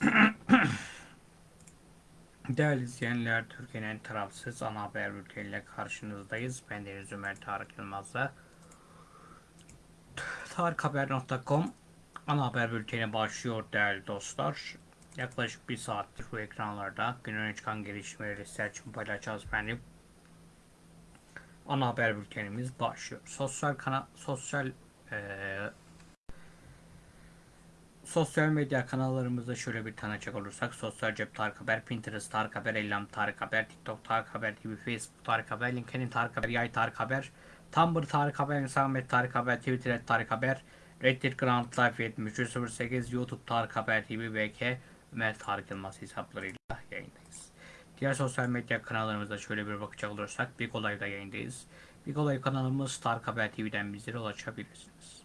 Değerli izleyenler, Türkiye'nin tarafsız ana haber bülteniyle karşınızdayız. Ben Deniz Ömer Tarık Yılmaz'la tarikhaber.com ana haber bülteni başlıyor değerli dostlar. Yaklaşık bir saattir bu ekranlarda günün çıkan gelişmeleri sizler için paylaşacağız efendim. Ana haber bültenimiz başlıyor. Sosyal kana sosyal eee Sosyal medya kanallarımızda şöyle bir tanıcak olursak Sosyal Cep Tarık Haber, Pinterest Tarık Haber, Ellam Tarık Haber, TikTok Tarık Haber TV, Facebook Tarık Haber, LinkedIn Tarık Haber, Yay Tarık Haber, Tumblr Tarık Haber, Instagram Tarık Haber, Twitter Tarık Haber, Reddit Grand Life 7308, YouTube Tarık Haber TV, VK, Ömer Tarık Yılmaz hesaplarıyla yayındayız. Diğer sosyal medya kanallarımızda şöyle bir bakacak olursak Big Olay'da yayındayız. Big Olay kanalımız Tarık Haber TV'den bizlere ulaşabilirsiniz.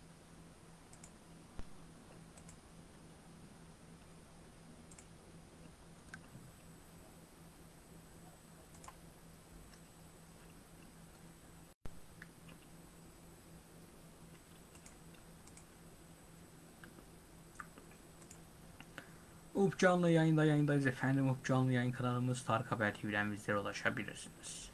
Up canlı yayında yayındayız efendim. Up canlı yayın kanalımız Tarık Haber TV'den bizlere ulaşabilirsiniz.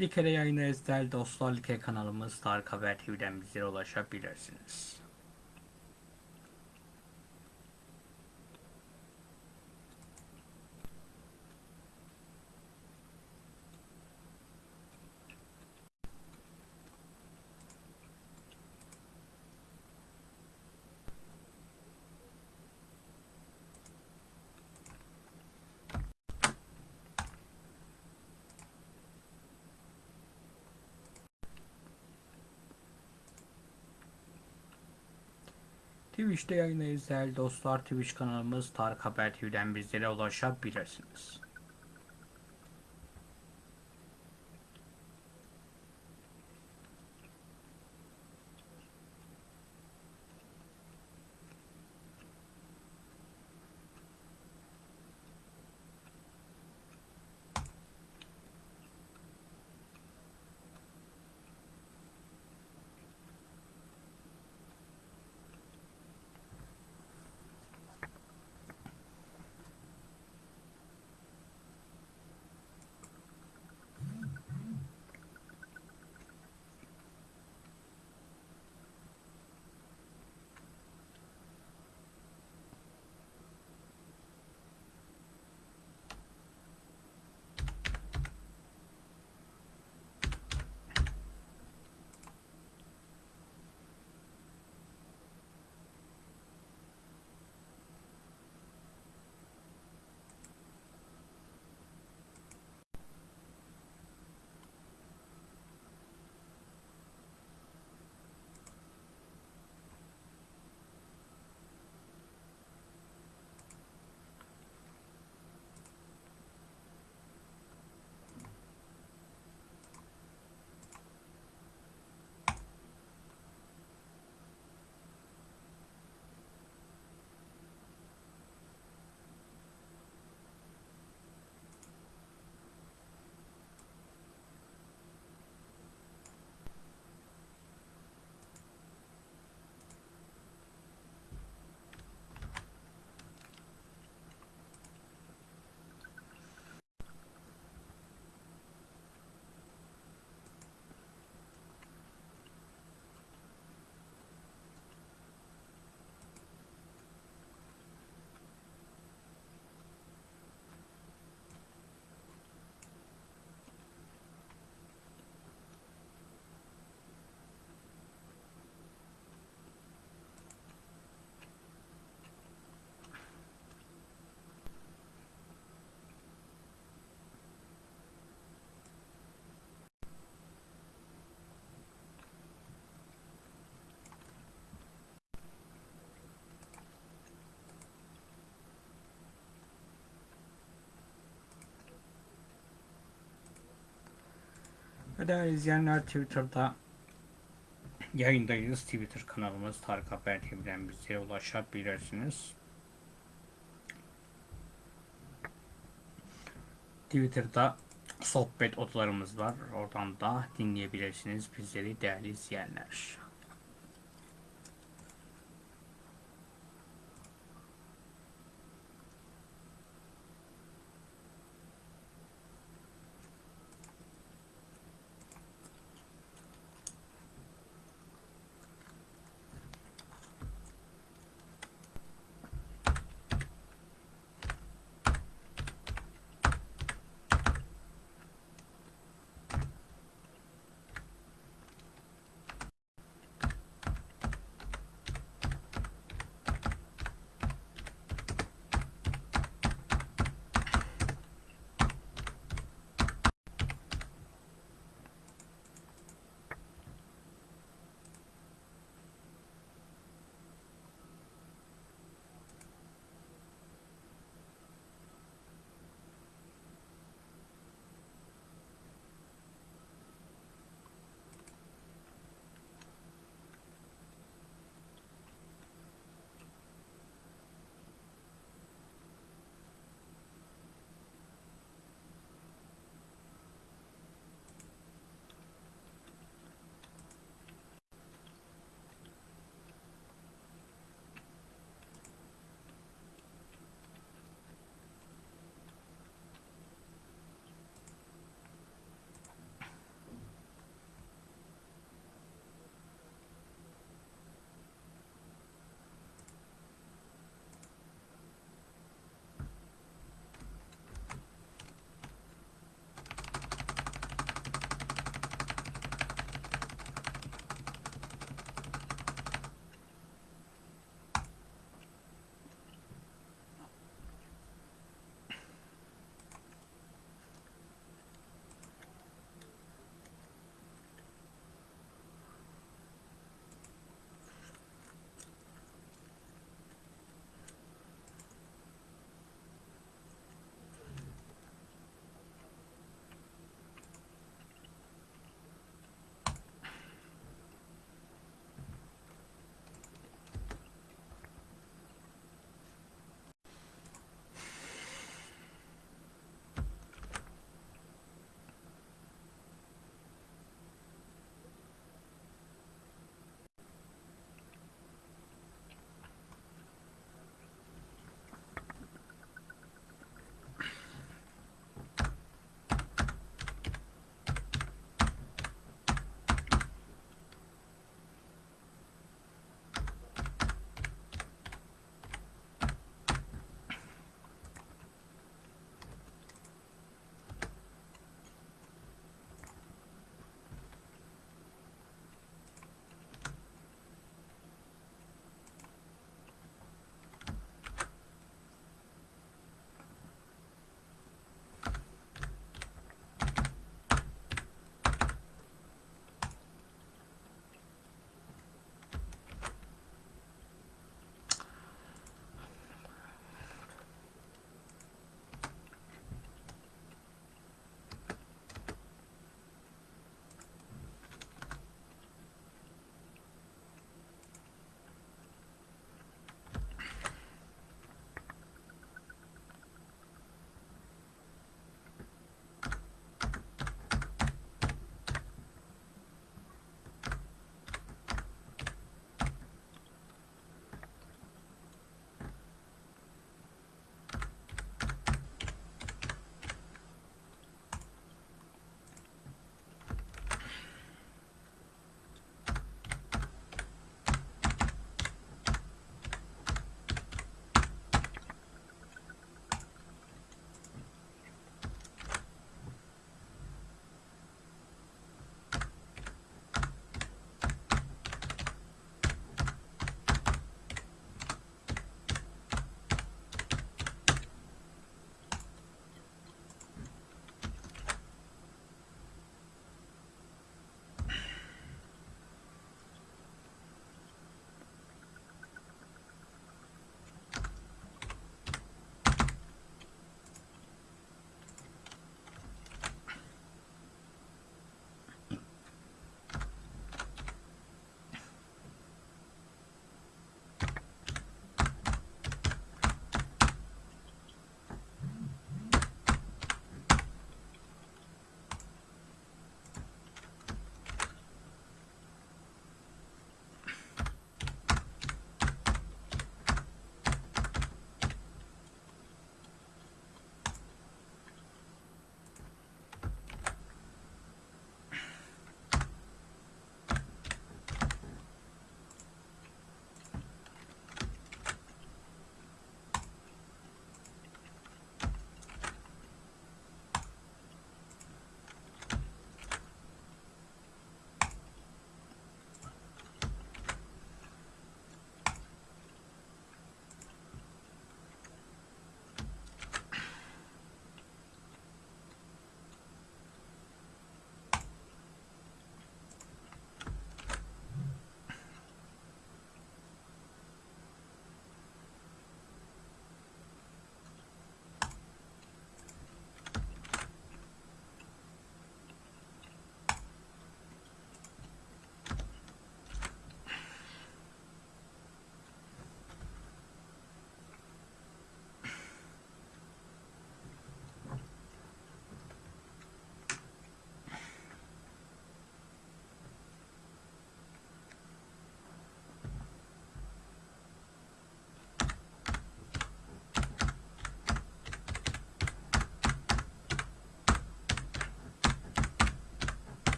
Like'de yayındayız değerli dostlar. Like kanalımız Tarık Haber TV'den bizlere ulaşabilirsiniz. Twitch'te yayındayız değerli dostlar. Twitch kanalımız Tarık Haber TV'den bizlere ulaşabilirsiniz. Değerli izleyenler Twitter'da yayındayız. Twitter kanalımız Tarık Haber TV'den bize ulaşabilirsiniz. Twitter'da sohbet odalarımız var. Oradan da dinleyebilirsiniz bizleri değerli izleyenler.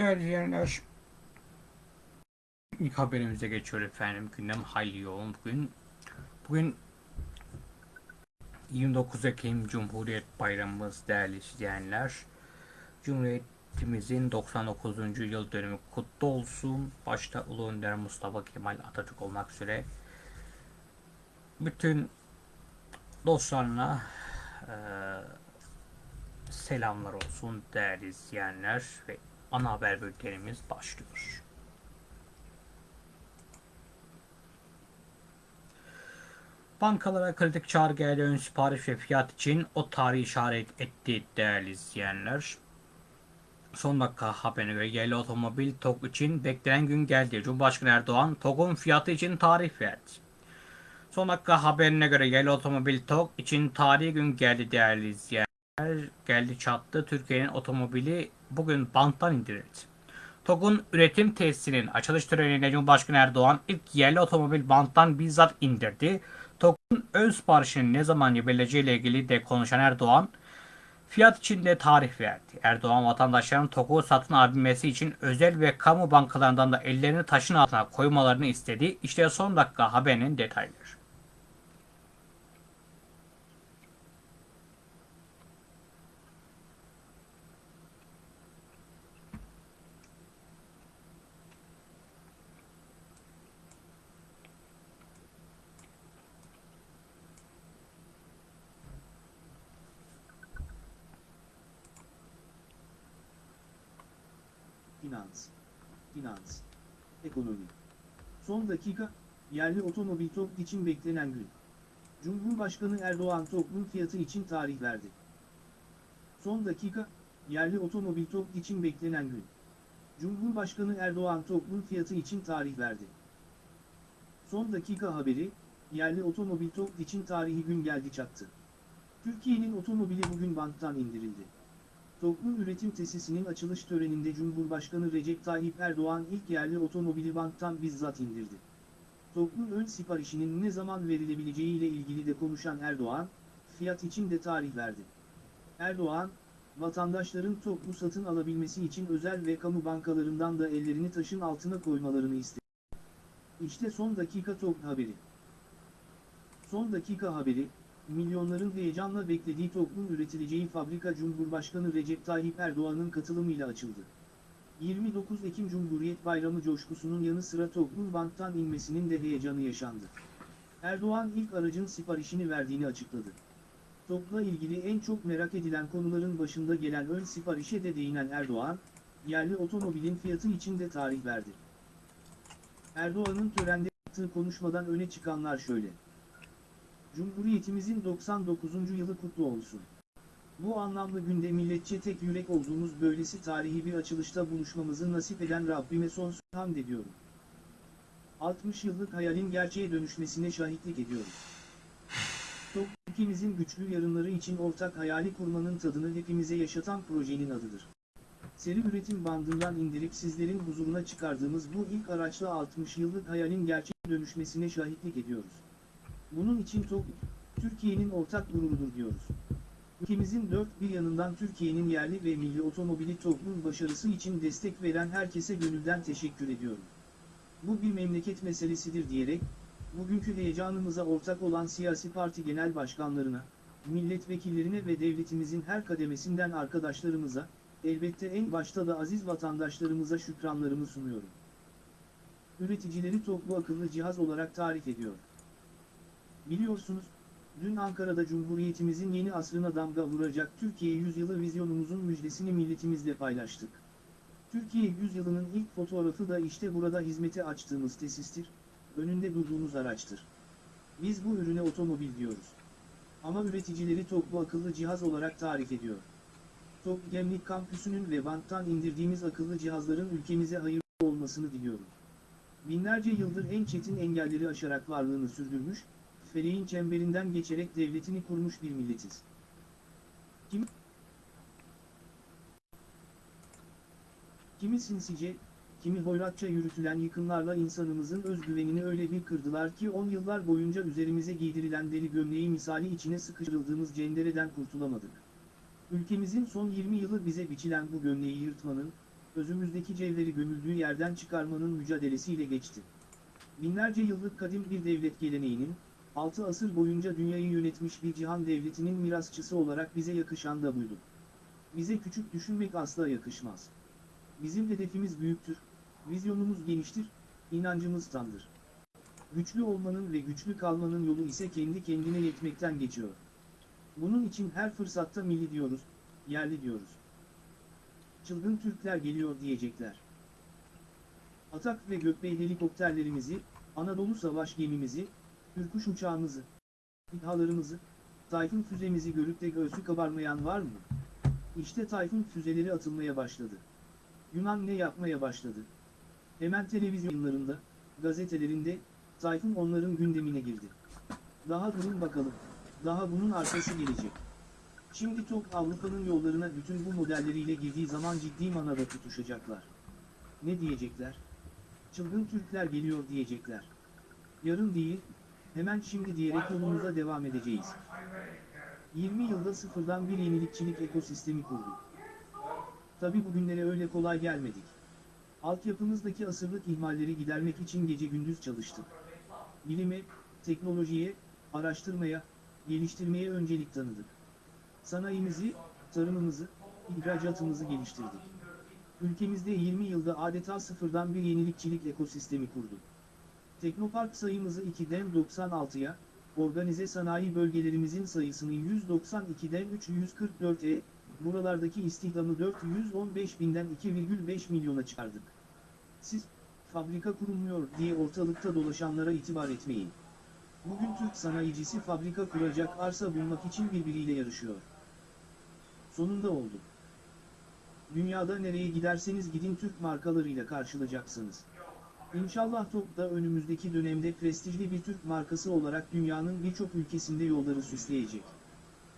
Değerli izleyenler, ilk haberimize geçiyor efendim. Gündem hayli yoğun bugün. Bugün 29 Ekim Cumhuriyet Bayramımız değerli izleyenler. Cumhuriyetimizin 99. yıl dönümü kutlu olsun. Başta Ulu Önder Mustafa Kemal Atatürk olmak üzere bütün dostlarına eee selamlar olsun değerli izleyenler ve ana haber bültenimiz başlıyor. Bankalara kritik çağrı geldi ön sipariş ve fiyat için o tarihi işaret etti değerli izleyenler. Son dakika haberine göre yerli otomobil TOG için beklenen gün geldi. Cumhurbaşkanı Erdoğan TOG'un fiyatı için tarih verdi. Son dakika haberine göre yerli otomobil TOG için tarihi gün geldi değerli izleyenler. Geldi çattı. Türkiye'nin otomobili bugün banttan indirildi. TOG'un üretim tesisinin açılış töreninde Cumhurbaşkanı Erdoğan ilk yerli otomobil banttan bizzat indirdi. TOG'un ön siparişinin ne zaman verileceğiyle ilgili de konuşan Erdoğan, fiyat için de tarih verdi. Erdoğan vatandaşların TOG'u satın alabilmesi için özel ve kamu bankalarından da ellerini taşın altına koymalarını istedi. İşte son dakika haberinin detayları. Finans, finans, ekonomi. Son dakika, yerli otomobil TOG için beklenen gün. Cumhurbaşkanı Erdoğan TOG'un fiyatı için tarih verdi. Son dakika, yerli otomobil TOG için beklenen gün. Cumhurbaşkanı Erdoğan TOG'un fiyatı için tarih verdi. Son dakika haberi, yerli otomobil TOG için tarihi gün geldi çattı. Türkiye'nin otomobili bugün banttan indirildi. TOG'un üretim tesisinin açılış töreninde Cumhurbaşkanı Recep Tayyip Erdoğan ilk yerli otomobili banktan bizzat indirdi. TOG'un ön siparişinin ne zaman verilebileceği ile ilgili de konuşan Erdoğan, fiyat için de tarih verdi. Erdoğan, vatandaşların TOG'u satın alabilmesi için özel ve kamu bankalarından da ellerini taşın altına koymalarını istedi. İşte son dakika TOG haberi. Son dakika haberi, milyonların heyecanla beklediği TOG'un üretileceği fabrika Cumhurbaşkanı Recep Tayyip Erdoğan'ın katılımıyla açıldı. 29 Ekim Cumhuriyet Bayramı coşkusunun yanı sıra TOG'un banktan inmesinin de heyecanı yaşandı. Erdoğan ilk aracın siparişini verdiğini açıkladı. TOG'la ilgili en çok merak edilen konuların başında gelen ön siparişe de değinen Erdoğan, yerli otomobilin fiyatı için de tarih verdi. Erdoğan'ın törende yaptığı konuşmadan öne çıkanlar şöyle. Cumhuriyetimizin 99. yılı kutlu olsun. Bu anlamlı günde milletçe tek yürek olduğumuz böylesi tarihi bir açılışta buluşmamızı nasip eden Rabbime sonsuz hamd ediyorum. 60 yıllık hayalin gerçeğe dönüşmesine şahitlik ediyoruz. Ülkemizin güçlü yarınları için ortak hayali kurmanın tadını hepimize yaşatan projenin adıdır. Seri üretim bandından indirip sizlerin huzuruna çıkardığımız bu ilk araçla 60 yıllık hayalin gerçeğe dönüşmesine şahitlik ediyoruz. Bunun için TOG, Türkiye'nin ortak gururudur diyoruz. Ülkemizin dört bir yanından Türkiye'nin yerli ve milli otomobili TOG'un başarısı için destek veren herkese gönülden teşekkür ediyorum. Bu bir memleket meselesidir diyerek, bugünkü heyecanımıza ortak olan siyasi parti genel başkanlarına, milletvekillerine ve devletimizin her kademesinden arkadaşlarımıza, elbette en başta da aziz vatandaşlarımıza şükranlarımı sunuyorum. Üreticileri TOG'u akıllı cihaz olarak tarif ediyor. Biliyorsunuz, dün Ankara'da Cumhuriyetimizin yeni asrına damga vuracak Türkiye Yüzyılı vizyonumuzun müjdesini milletimizle paylaştık. Türkiye Yüzyılı'nın ilk fotoğrafı da işte burada hizmete açtığımız tesistir, önünde durduğumuz araçtır. Biz bu ürüne otomobil diyoruz. Ama üreticileri TOG'u akıllı cihaz olarak tarif ediyor. TOG Gemlik Kampüsü'nün ve banttan indirdiğimiz akıllı cihazların ülkemize hayırlı olmasını diliyorum. Binlerce yıldır en çetin engelleri aşarak varlığını sürdürmüş, feleğin çemberinden geçerek devletini kurmuş bir milletiz. Kim? Kimi sinsice, kimi hoyratça yürütülen yıkımlarla insanımızın özgüvenini öyle bir kırdılar ki 10 yıllar boyunca üzerimize giydirilen deri gömleği misali içine sıkıştırıldığımız cendereden kurtulamadık. Ülkemizin son 20 yılı bize biçilen bu gömleği yırtmanın, özümüzdeki cevheri gömüldüğü yerden çıkarmanın mücadelesiyle geçti. Binlerce yıllık kadim bir devlet geleneğinin, 6 asır boyunca dünyayı yönetmiş bir cihan devletinin mirasçısı olarak bize yakışan da buydu. Bize küçük düşünmek asla yakışmaz. Bizim hedefimiz büyüktür, vizyonumuz geniştir, inancımız tamdır. Güçlü olmanın ve güçlü kalmanın yolu ise kendi kendine yetmekten geçiyor. Bunun için her fırsatta milli diyoruz, yerli diyoruz. Çılgın Türkler geliyor diyecekler. Atak ve Gökbey helikopterlerimizi, Anadolu Savaş gemimizi, Ürkuş uçağımızı, İHA'larımızı, Tayfun füzemizi görüp de göğsü kabarmayan var mı? İşte Tayfun füzeleri atılmaya başladı. Yunan ne yapmaya başladı? Hemen televizyonlarında, gazetelerinde, Tayfun onların gündemine girdi. Daha durun bakalım, daha bunun arkası gelecek. Şimdi TOP Avrupa'nın yollarına bütün bu modelleriyle girdiği zaman ciddi manada tutuşacaklar. Ne diyecekler? Çılgın Türkler geliyor diyecekler. Yarın değil, hemen şimdi diyerek yolumuza devam edeceğiz. 20 yılda sıfırdan bir yenilikçilik ekosistemi kurduk. Tabi bugünlere öyle kolay gelmedik. Altyapımızdaki asırlık ihmalleri gidermek için gece gündüz çalıştık. Bilime, teknolojiye, araştırmaya, geliştirmeye öncelik tanıdık. Sanayimizi, tarımımızı, ihracatımızı geliştirdik. Ülkemizde 20 yılda adeta sıfırdan bir yenilikçilik ekosistemi kurduk. Teknopark sayımızı 2'den 96'ya, organize sanayi bölgelerimizin sayısını 192'den 344'e, buralardaki istihdamı 415 binden 2,5 milyona çıkardık. Siz, fabrika kurulmuyor diye ortalıkta dolaşanlara itibar etmeyin. Bugün Türk sanayicisi fabrika kuracak arsa bulmak için birbiriyle yarışıyor. Sonunda oldu. Dünyada nereye giderseniz gidin Türk markalarıyla karşılayacaksınız. İnşallah TOP da önümüzdeki dönemde prestijli bir Türk markası olarak dünyanın birçok ülkesinde yolları süsleyecek.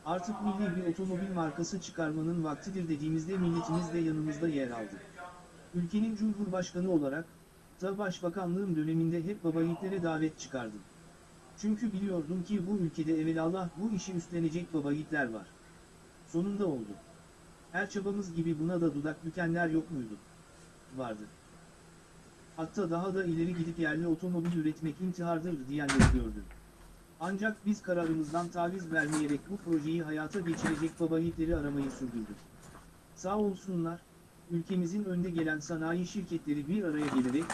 Artık milli bir otomobil markası çıkarmanın vaktidir dediğimizde milletimiz de yanımızda yer aldı. Ülkenin Cumhurbaşkanı olarak, da Başbakanlığım döneminde hep baba davet çıkardım. Çünkü biliyordum ki bu ülkede evelallah bu işi üstlenecek baba var. Sonunda oldu. Her çabamız gibi buna da dudak bükenler yok muydu? Vardı. Hatta daha da ileri gidip yerli otomobil üretmek intihardır diyenleri gördüm. Ancak biz kararımızdan taviz vermeyerek bu projeyi hayata geçirecek baba yiğitleri aramayı sürdürdük. Sağ olsunlar, ülkemizin önde gelen sanayi şirketleri bir araya gelerek,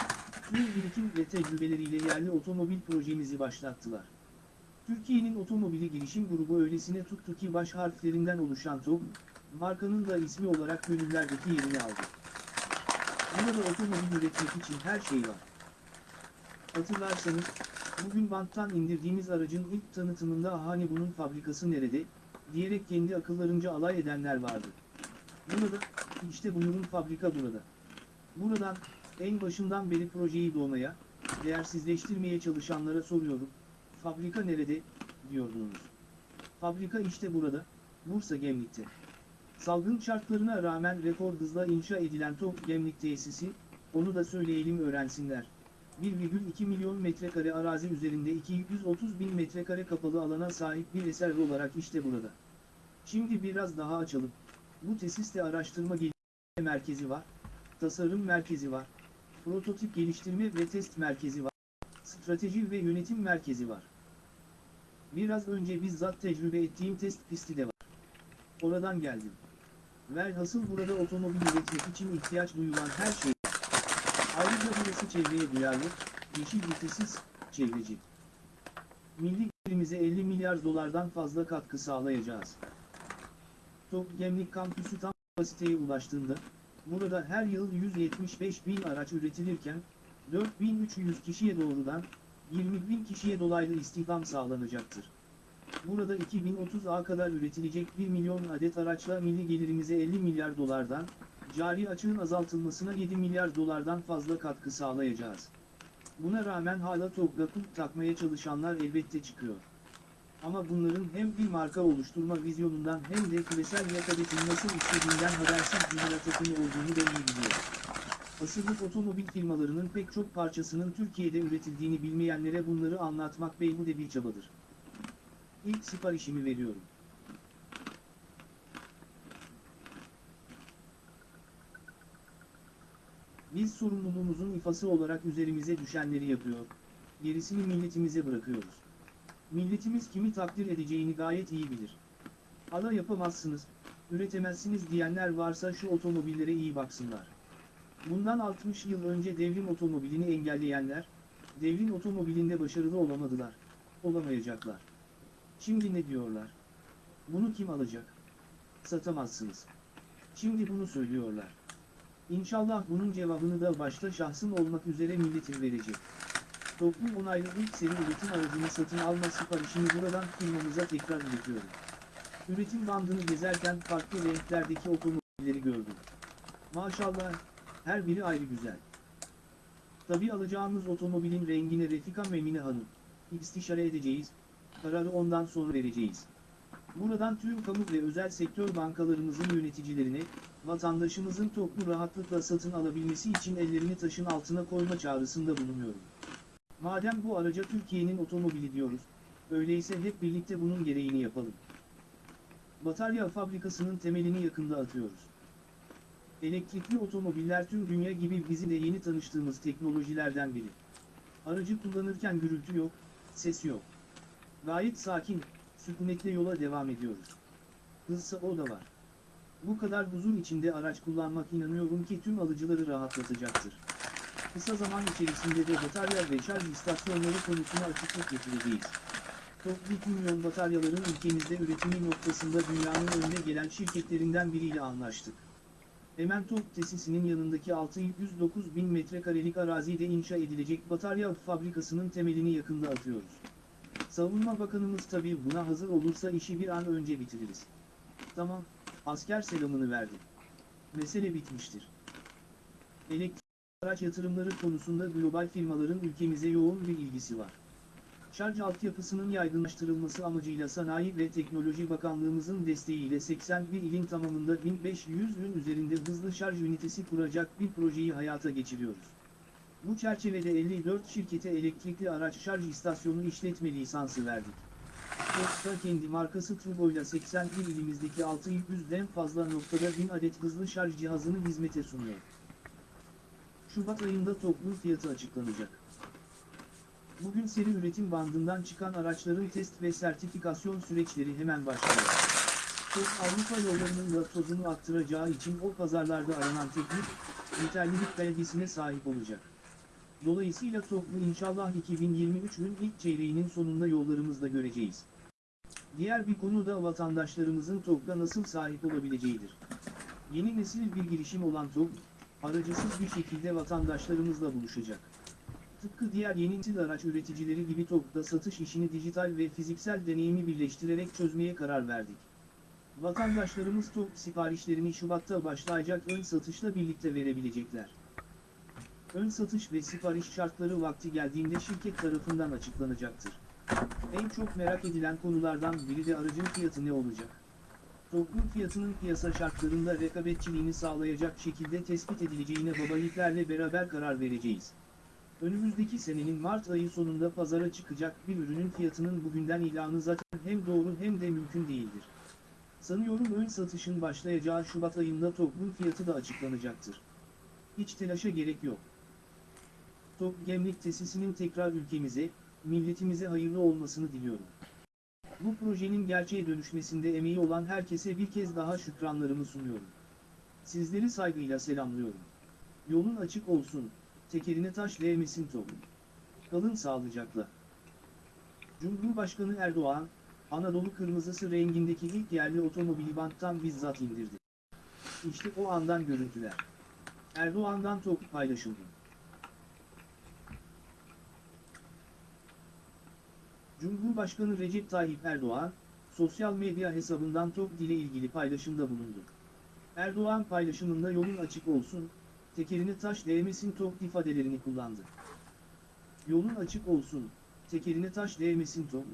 tüm birikim ve tecrübeleriyle yerli otomobil projemizi başlattılar. Türkiye'nin otomobili girişim grubu öylesine tuttu ki baş harflerinden oluşan TOG, markanın da ismi olarak gönüllerdeki yerini aldı. Burada otomobil üretmek için her şey var. Hatırlarsanız, bugün banttan indirdiğimiz aracın ilk tanıtımında hani bunun fabrikası nerede, diyerek kendi akıllarınca alay edenler vardı. Burada, işte buyurun fabrika burada. Buradan, en başından beri projeyi doğmaya, değersizleştirmeye çalışanlara soruyorum, fabrika nerede, diyordunuz. Fabrika işte burada, Bursa Gemlik'te. Salgın şartlarına rağmen rekor hızla inşa edilen Top Gemlik tesisi, onu da söyleyelim öğrensinler. 1,2 milyon metrekare arazi üzerinde 230 bin metrekare kapalı alana sahip bir eser olarak işte burada. Şimdi biraz daha açalım. Bu tesiste araştırma geliştirme merkezi var, tasarım merkezi var, prototip geliştirme ve test merkezi var, strateji ve yönetim merkezi var. Biraz önce bizzat tecrübe ettiğim test pisti de var. Oradan geldim. Velhasıl burada otomobil üretmek için ihtiyaç duyulan her şey. Ayrıca burası çevreye duyarlı, yeşil vitesiz, çevreci. Milli gelirimize 50 milyar dolardan fazla katkı sağlayacağız. Top Gemlik kampüsü tam kapasiteye ulaştığında, burada her yıl 175 bin araç üretilirken, 4300 kişiye doğrudan, 20 bin kişiye dolaylı istihdam sağlanacaktır. Burada 2030'a kadar üretilecek 1 milyon adet araçla milli gelirimize 50 milyar dolardan, cari açığın azaltılmasına 7 milyar dolardan fazla katkı sağlayacağız. Buna rağmen hala TOG'da kulp takmaya çalışanlar elbette çıkıyor. Ama bunların hem bir marka oluşturma vizyonundan hem de küresel rekabetin nasıl istediğinden habersiz cümle takımı olduğunu iyi biliyor. Asırlık otomobil firmalarının pek çok parçasının Türkiye'de üretildiğini bilmeyenlere bunları anlatmak beyhude bir çabadır. İlk siparişimi veriyorum. Biz sorumluluğumuzun ifası olarak üzerimize düşenleri yapıyor, gerisini milletimize bırakıyoruz. Milletimiz kimi takdir edeceğini gayet iyi bilir. Ala yapamazsınız, üretemezsiniz diyenler varsa şu otomobillere iyi baksınlar. Bundan 60 yıl önce devrim otomobilini engelleyenler, devrin otomobilinde başarılı olamadılar, olamayacaklar. Şimdi ne diyorlar? Bunu kim alacak? Satamazsınız. Şimdi bunu söylüyorlar. İnşallah bunun cevabını da başta şahsım olmak üzere milletin verecek. Toplum onaylı ilk seri üretim aracını satın alma siparişini buradan firmamıza tekrar iletiyorum. Üretim bandını gezerken farklı renklerdeki otomobilleri gördüm. Maşallah, her biri ayrı güzel. Tabi alacağımız otomobilin rengine Refika Memine Hanım, istişare edeceğiz, kararı ondan sonra vereceğiz. Buradan tüm kamu ve özel sektör bankalarımızın yöneticilerine, vatandaşımızın toplu rahatlıkla satın alabilmesi için ellerini taşın altına koyma çağrısında bulunuyorum. Madem bu araca Türkiye'nin otomobili diyoruz, öyleyse hep birlikte bunun gereğini yapalım. Batarya fabrikasının temelini yakında atıyoruz. Elektrikli otomobiller tüm dünya gibi bizim de yeni tanıştığımız teknolojilerden biri. Aracı kullanırken gürültü yok, ses yok. Gayet sakin, sükunetle yola devam ediyoruz. Hızsa o da var. Bu kadar huzur içinde araç kullanmak inanıyorum ki tüm alıcıları rahatlatacaktır. Kısa zaman içerisinde de batarya ve şarj istasyonları konusuna açıklık getireceğiz. Toplam milyon bataryaların ülkemizde üretimi noktasında dünyanın önde gelen şirketlerinden biriyle anlaştık. Hemen Top tesisinin yanındaki 609 bin metrekarelik arazide inşa edilecek batarya fabrikasının temelini yakında atıyoruz. Savunma Bakanımız tabii buna hazır olursa işi bir an önce bitiririz. Tamam, asker selamını verdi. Mesele bitmiştir. Elektrik araç yatırımları konusunda global firmaların ülkemize yoğun bir ilgisi var. Şarj altyapısının yaygınlaştırılması amacıyla Sanayi ve Teknoloji Bakanlığımızın desteğiyle 81 ilin tamamında 1500'ün üzerinde hızlı şarj ünitesi kuracak bir projeyi hayata geçiriyoruz. Bu çerçevede 54 şirkete elektrikli araç şarj istasyonu işletme lisansı verdik. Tosta kendi markası Turbo'yla 81 ilimizdeki 600'den fazla noktada 1000 adet hızlı şarj cihazını hizmete sunuyor. Şubat ayında toplu fiyatı açıklanacak. Bugün seri üretim bandından çıkan araçların test ve sertifikasyon süreçleri hemen başlıyor. TOG Avrupa yollarının da tozunu attıracağı için o pazarlarda aranan teknik, yeterlilik belgesine sahip olacak. Dolayısıyla TOG'u inşallah 2023'ün ilk çeyreğinin sonunda yollarımızda göreceğiz. Diğer bir konu da vatandaşlarımızın TOG'da nasıl sahip olabileceğidir. Yeni nesil bir girişim olan TOG, aracısız bir şekilde vatandaşlarımızla buluşacak. Tıpkı diğer yeni nesil araç üreticileri gibi TOG'da satış işini dijital ve fiziksel deneyimi birleştirerek çözmeye karar verdik. Vatandaşlarımız TOG siparişlerini Şubat'ta başlayacak ön satışla birlikte verebilecekler. Ön satış ve sipariş şartları vakti geldiğinde şirket tarafından açıklanacaktır. En çok merak edilen konulardan biri de aracın fiyatı ne olacak? TOG'un fiyatının piyasa şartlarında rekabetçiliğini sağlayacak şekilde tespit edileceğine babaliklerle beraber karar vereceğiz. Önümüzdeki senenin Mart ayı sonunda pazara çıkacak bir ürünün fiyatının bugünden ilanı zaten hem doğru hem de mümkün değildir. Sanıyorum ön satışın başlayacağı Şubat ayında TOG'un fiyatı da açıklanacaktır. Hiç telaşa gerek yok. TOG Gemlik tesisinin tekrar ülkemize, milletimize hayırlı olmasını diliyorum. Bu projenin gerçeğe dönüşmesinde emeği olan herkese bir kez daha şükranlarımı sunuyorum. Sizleri saygıyla selamlıyorum. Yolun açık olsun, tekerine taş değmesin TOG. Kalın sağlıcakla. Cumhurbaşkanı Erdoğan, Anadolu kırmızısı rengindeki ilk yerli otomobili banttan bizzat indirdi. İşte o andan görüntüler. Erdoğan'dan TOG paylaşıldı. Cumhurbaşkanı Recep Tayyip Erdoğan, sosyal medya hesabından TOG ile ilgili paylaşımda bulundu. Erdoğan paylaşımında yolun açık olsun, tekerine taş değmesin TOG ifadelerini kullandı. Yolun açık olsun, tekerine taş değmesin TOG.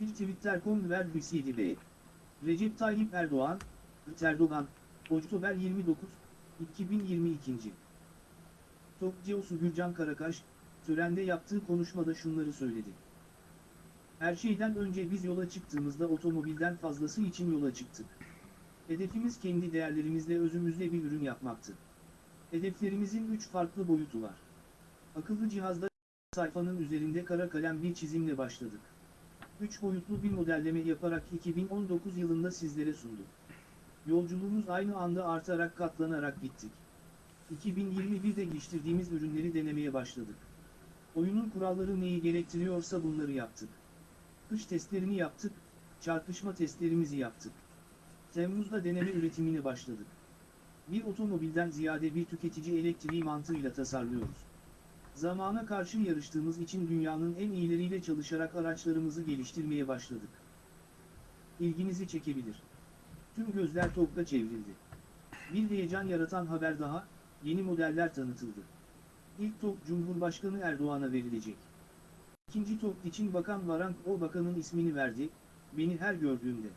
Bir Twitter.com ver BCDB. Recep Tayyip Erdoğan, Erdoğan, Oktober 29, 2022. TOG CEO'su Gürcan Karakaş, törende yaptığı konuşmada şunları söyledi. Her şeyden önce biz yola çıktığımızda otomobilden fazlası için yola çıktık. Hedefimiz kendi değerlerimizle özümüzle bir ürün yapmaktı. Hedeflerimizin 3 farklı boyutu var. Akıllı cihazda sayfanın üzerinde kara kalem bir çizimle başladık. 3 boyutlu bir modelleme yaparak 2019 yılında sizlere sunduk. Yolculuğumuz aynı anda artarak katlanarak gittik. 2021'de geliştirdiğimiz ürünleri denemeye başladık. Oyunun kuralları neyi gerektiriyorsa bunları yaptık. Kış testlerini yaptık, çarpışma testlerimizi yaptık. Temmuz'da deneme üretimine başladık. Bir otomobilden ziyade bir tüketici elektriği mantığıyla tasarlıyoruz. Zamana karşı yarıştığımız için dünyanın en iyileriyle çalışarak araçlarımızı geliştirmeye başladık. İlginizi çekebilir. Tüm gözler TOG'da çevrildi. Bir heyecan yaratan haber daha, yeni modeller tanıtıldı. İlk TOG Cumhurbaşkanı Erdoğan'a verilecek. İkinci TOG için Bakan Varank o bakanın ismini verdi, beni her gördüğümde.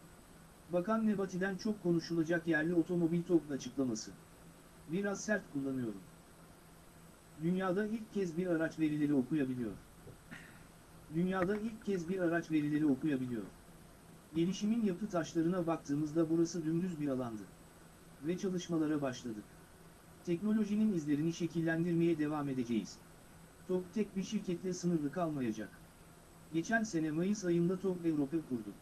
Bakan Nebati'den çok konuşulacak yerli otomobil TOG açıklaması. Biraz sert kullanıyorum. Dünyada ilk kez bir araç verileri okuyabiliyor. Dünyada ilk kez bir araç verileri okuyabiliyor. Gelişimin yapı taşlarına baktığımızda burası dümdüz bir alandı. Ve çalışmalara başladık. Teknolojinin izlerini şekillendirmeye devam edeceğiz. TOG tek bir şirketle sınırlı kalmayacak. Geçen sene Mayıs ayında TOG Avrupa kurdu.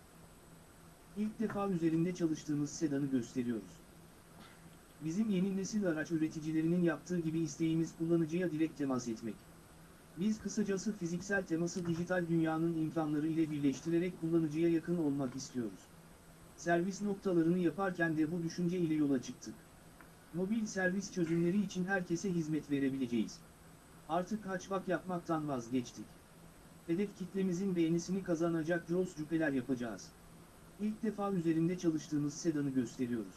İlk defa üzerinde çalıştığımız sedanı gösteriyoruz. Bizim yeni nesil araç üreticilerinin yaptığı gibi isteğimiz kullanıcıya direkt temas etmek. Biz kısacası fiziksel teması dijital dünyanın imkanları ile birleştirerek kullanıcıya yakın olmak istiyoruz. Servis noktalarını yaparken de bu düşünce ile yola çıktık. Mobil servis çözümleri için herkese hizmet verebileceğiz. Artık haçbak yapmaktan vazgeçtik. Hedef kitlemizin beğenisini kazanacak Jos cüpeler yapacağız. İlk defa üzerinde çalıştığımız sedanı gösteriyoruz.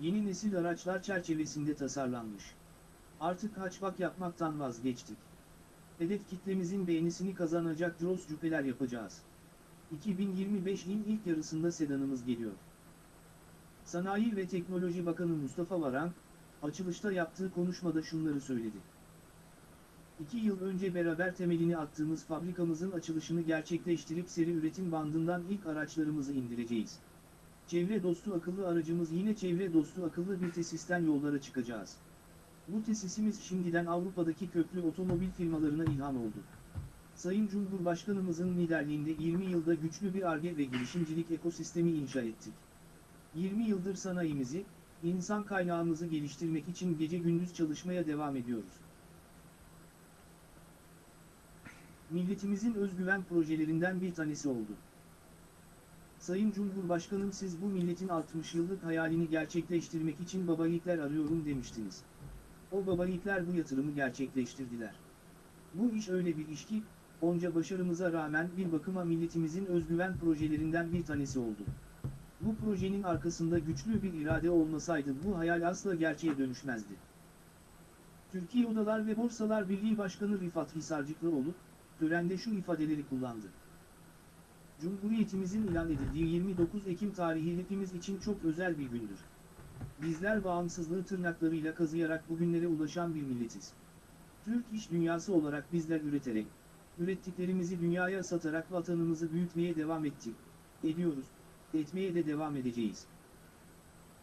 Yeni nesil araçlar çerçevesinde tasarlanmış. Artık haçbak yapmaktan vazgeçtik. Hedef kitlemizin beğenisini kazanacak Jos cüpeler yapacağız. 2025'in ilk yarısında sedanımız geliyor. Sanayi ve Teknoloji Bakanı Mustafa Varank, açılışta yaptığı konuşmada şunları söyledi. İki yıl önce beraber temelini attığımız fabrikamızın açılışını gerçekleştirip seri üretim bandından ilk araçlarımızı indireceğiz. Çevre dostu akıllı aracımız yine çevre dostu akıllı bir tesisten yollara çıkacağız. Bu tesisimiz şimdiden Avrupa'daki köklü otomobil firmalarına ilham oldu. Sayın Cumhurbaşkanımızın liderliğinde 20 yılda güçlü bir ARGE ve girişimcilik ekosistemi inşa ettik. 20 yıldır sanayimizi, insan kaynağımızı geliştirmek için gece gündüz çalışmaya devam ediyoruz. Milletimizin özgüven projelerinden bir tanesi oldu. Sayın Cumhurbaşkanım siz bu milletin 60 yıllık hayalini gerçekleştirmek için baba yiğitler arıyorum demiştiniz. O baba yiğitler bu yatırımı gerçekleştirdiler. Bu iş öyle bir iş ki, onca başarımıza rağmen bir bakıma milletimizin özgüven projelerinden bir tanesi oldu. Bu projenin arkasında güçlü bir irade olmasaydı bu hayal asla gerçeğe dönüşmezdi. Türkiye Odalar ve Borsalar Birliği Başkanı Rifat Hisarcıklıoğlu, törende şu ifadeleri kullandı. Cumhuriyetimizin ilan edildiği 29 Ekim tarihi hepimiz için çok özel bir gündür. Bizler bağımsızlığı tırnaklarıyla kazıyarak bugünlere ulaşan bir milletiz. Türk iş dünyası olarak bizler üreterek, ürettiklerimizi dünyaya satarak vatanımızı büyütmeye devam ettik, ediyoruz, etmeye de devam edeceğiz.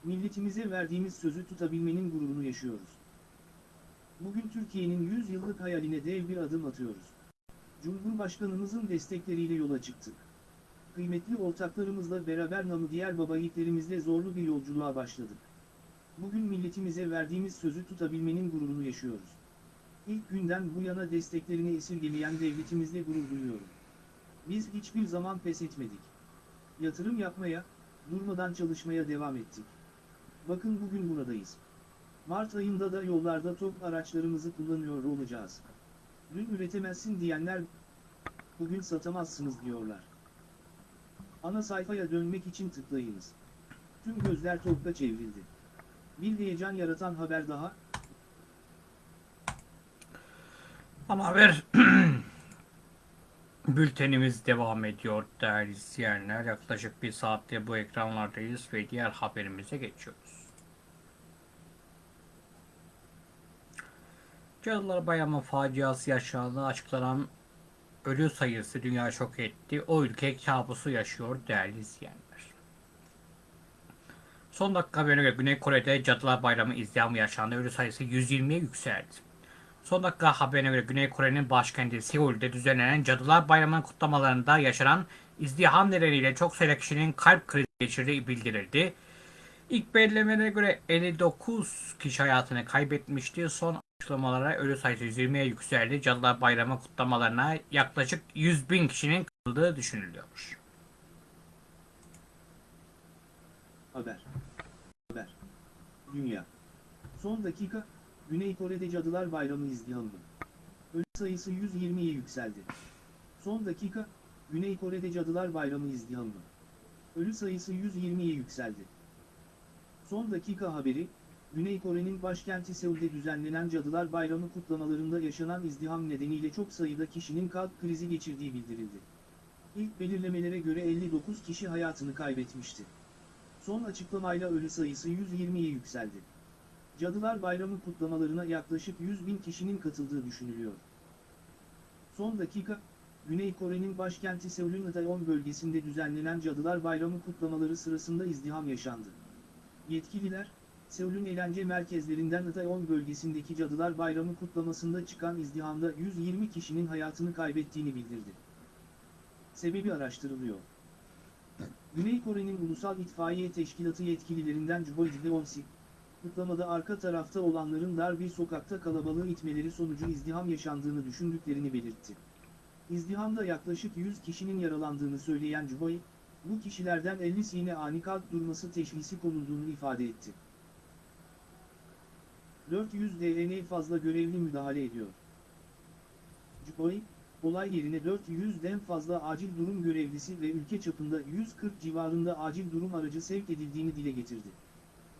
Milletimize verdiğimiz sözü tutabilmenin gururunu yaşıyoruz. Bugün Türkiye'nin 100 yıllık hayaline dev bir adım atıyoruz. Cumhurbaşkanımızın destekleriyle yola çıktık. Kıymetli ortaklarımızla beraber namı diğer baba yiğitlerimizle zorlu bir yolculuğa başladık. Bugün milletimize verdiğimiz sözü tutabilmenin gururunu yaşıyoruz. İlk günden bu yana desteklerini esirgemeyen devletimizle gurur duyuyorum. Biz hiçbir zaman pes etmedik. Yatırım yapmaya, durmadan çalışmaya devam ettik. Bakın bugün buradayız. Mart ayında da yollarda top araçlarımızı kullanıyor olacağız. Dün üretemezsin diyenler bugün satamazsınız diyorlar. Ana sayfaya dönmek için tıklayınız. Tüm gözler topta çevrildi. Bir heyecan yaratan haber daha, Ama haber bültenimiz devam ediyor değerli izleyenler. Yaklaşık bir saatte bu ekranlardayız ve diğer haberimize geçiyoruz. Cadılar Bayramı faciası yaşandığı açıklanan ölü sayısı dünya şok etti. O ülke kabusu yaşıyor değerli izleyenler. Son dakika haberine göre Güney Kore'de Cadılar Bayramı izdihamı yaşandı. Ölü sayısı 120'ye yükseldi. Son dakika haberine göre Güney Kore'nin başkenti Seul'de düzenlenen Cadılar Bayramı kutlamalarında yaşanan izdiham nedeniyle çok sayıda kişinin kalp krizi geçirdiği bildirildi. İlk belirlemelere göre 59 kişi hayatını kaybetmişti. Son açıklamalara ölü sayısı 120'ye yükseldi. Cadılar Bayramı kutlamalarına yaklaşık 100 bin kişinin katıldığı düşünülüyor. Haber. Haber. Dünya. Son dakika, Güney Kore'de Cadılar Bayramı izdihamı. Ölü sayısı 120'ye yükseldi. Son dakika, Güney Kore'de Cadılar Bayramı izdihamı. Ölü sayısı 120'ye yükseldi. Son dakika haberi, Güney Kore'nin başkenti Seul'de düzenlenen Cadılar Bayramı kutlamalarında yaşanan izdiham nedeniyle çok sayıda kişinin kalp krizi geçirdiği bildirildi. İlk belirlemelere göre 59 kişi hayatını kaybetmişti. Son açıklamayla ölü sayısı 120'ye yükseldi. Cadılar Bayramı kutlamalarına yaklaşık 100 bin kişinin katıldığı düşünülüyor. Son dakika, Güney Kore'nin başkenti Seul'ün Itaewon bölgesinde düzenlenen Cadılar Bayramı kutlamaları sırasında izdiham yaşandı. Yetkililer, Seul'ün eğlence merkezlerinden Itaewon bölgesindeki Cadılar Bayramı kutlamasında çıkan izdihamda 120 kişinin hayatını kaybettiğini bildirdi. Sebebi araştırılıyor. Güney Kore'nin Ulusal İtfaiye Teşkilatı yetkililerinden Juhol Gideonsi, kutlamada arka tarafta olanların dar bir sokakta kalabalığı itmeleri sonucu izdiham yaşandığını düşündüklerini belirtti. İzdihamda yaklaşık 100 kişinin yaralandığını söyleyen Juhol, bu kişilerden 50'sine ani kalp durması teşhisi konulduğunu ifade etti. 400 DN fazla görevli müdahale ediyor. Juhol, olay yerine 400'den fazla acil durum görevlisi ve ülke çapında 140 civarında acil durum aracı sevk edildiğini dile getirdi.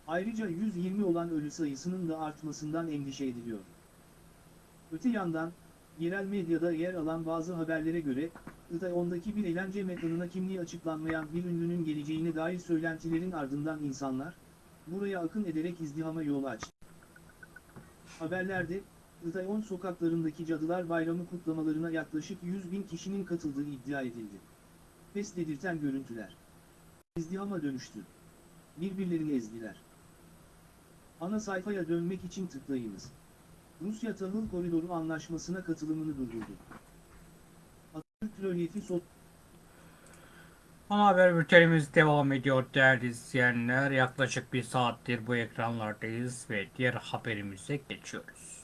Ayrıca 120 olan ölü sayısının da artmasından endişe ediliyor. Öte yandan, yerel medyada yer alan bazı haberlere göre, Itaewon'daki bir eğlence mekanına kimliği açıklanmayan bir ünlünün geleceğine dair söylentilerin ardından insanlar, buraya akın ederek izdihama yol açtı. Haberlerde, Itaewon sokaklarındaki Cadılar Bayramı kutlamalarına yaklaşık 100 bin kişinin katıldığı iddia edildi. Pes dedirten görüntüler. İzdihama dönüştü. Birbirlerini ezdiler. Ana sayfaya dönmek için tıklayınız. Rusya Tahıl Koridoru Anlaşması'na katılımını durdurdu. Atatürk Rölyefi Sot Ana haber bültenimiz devam ediyor değerli izleyenler. Yaklaşık bir saattir bu ekranlardayız ve diğer haberimize geçiyoruz.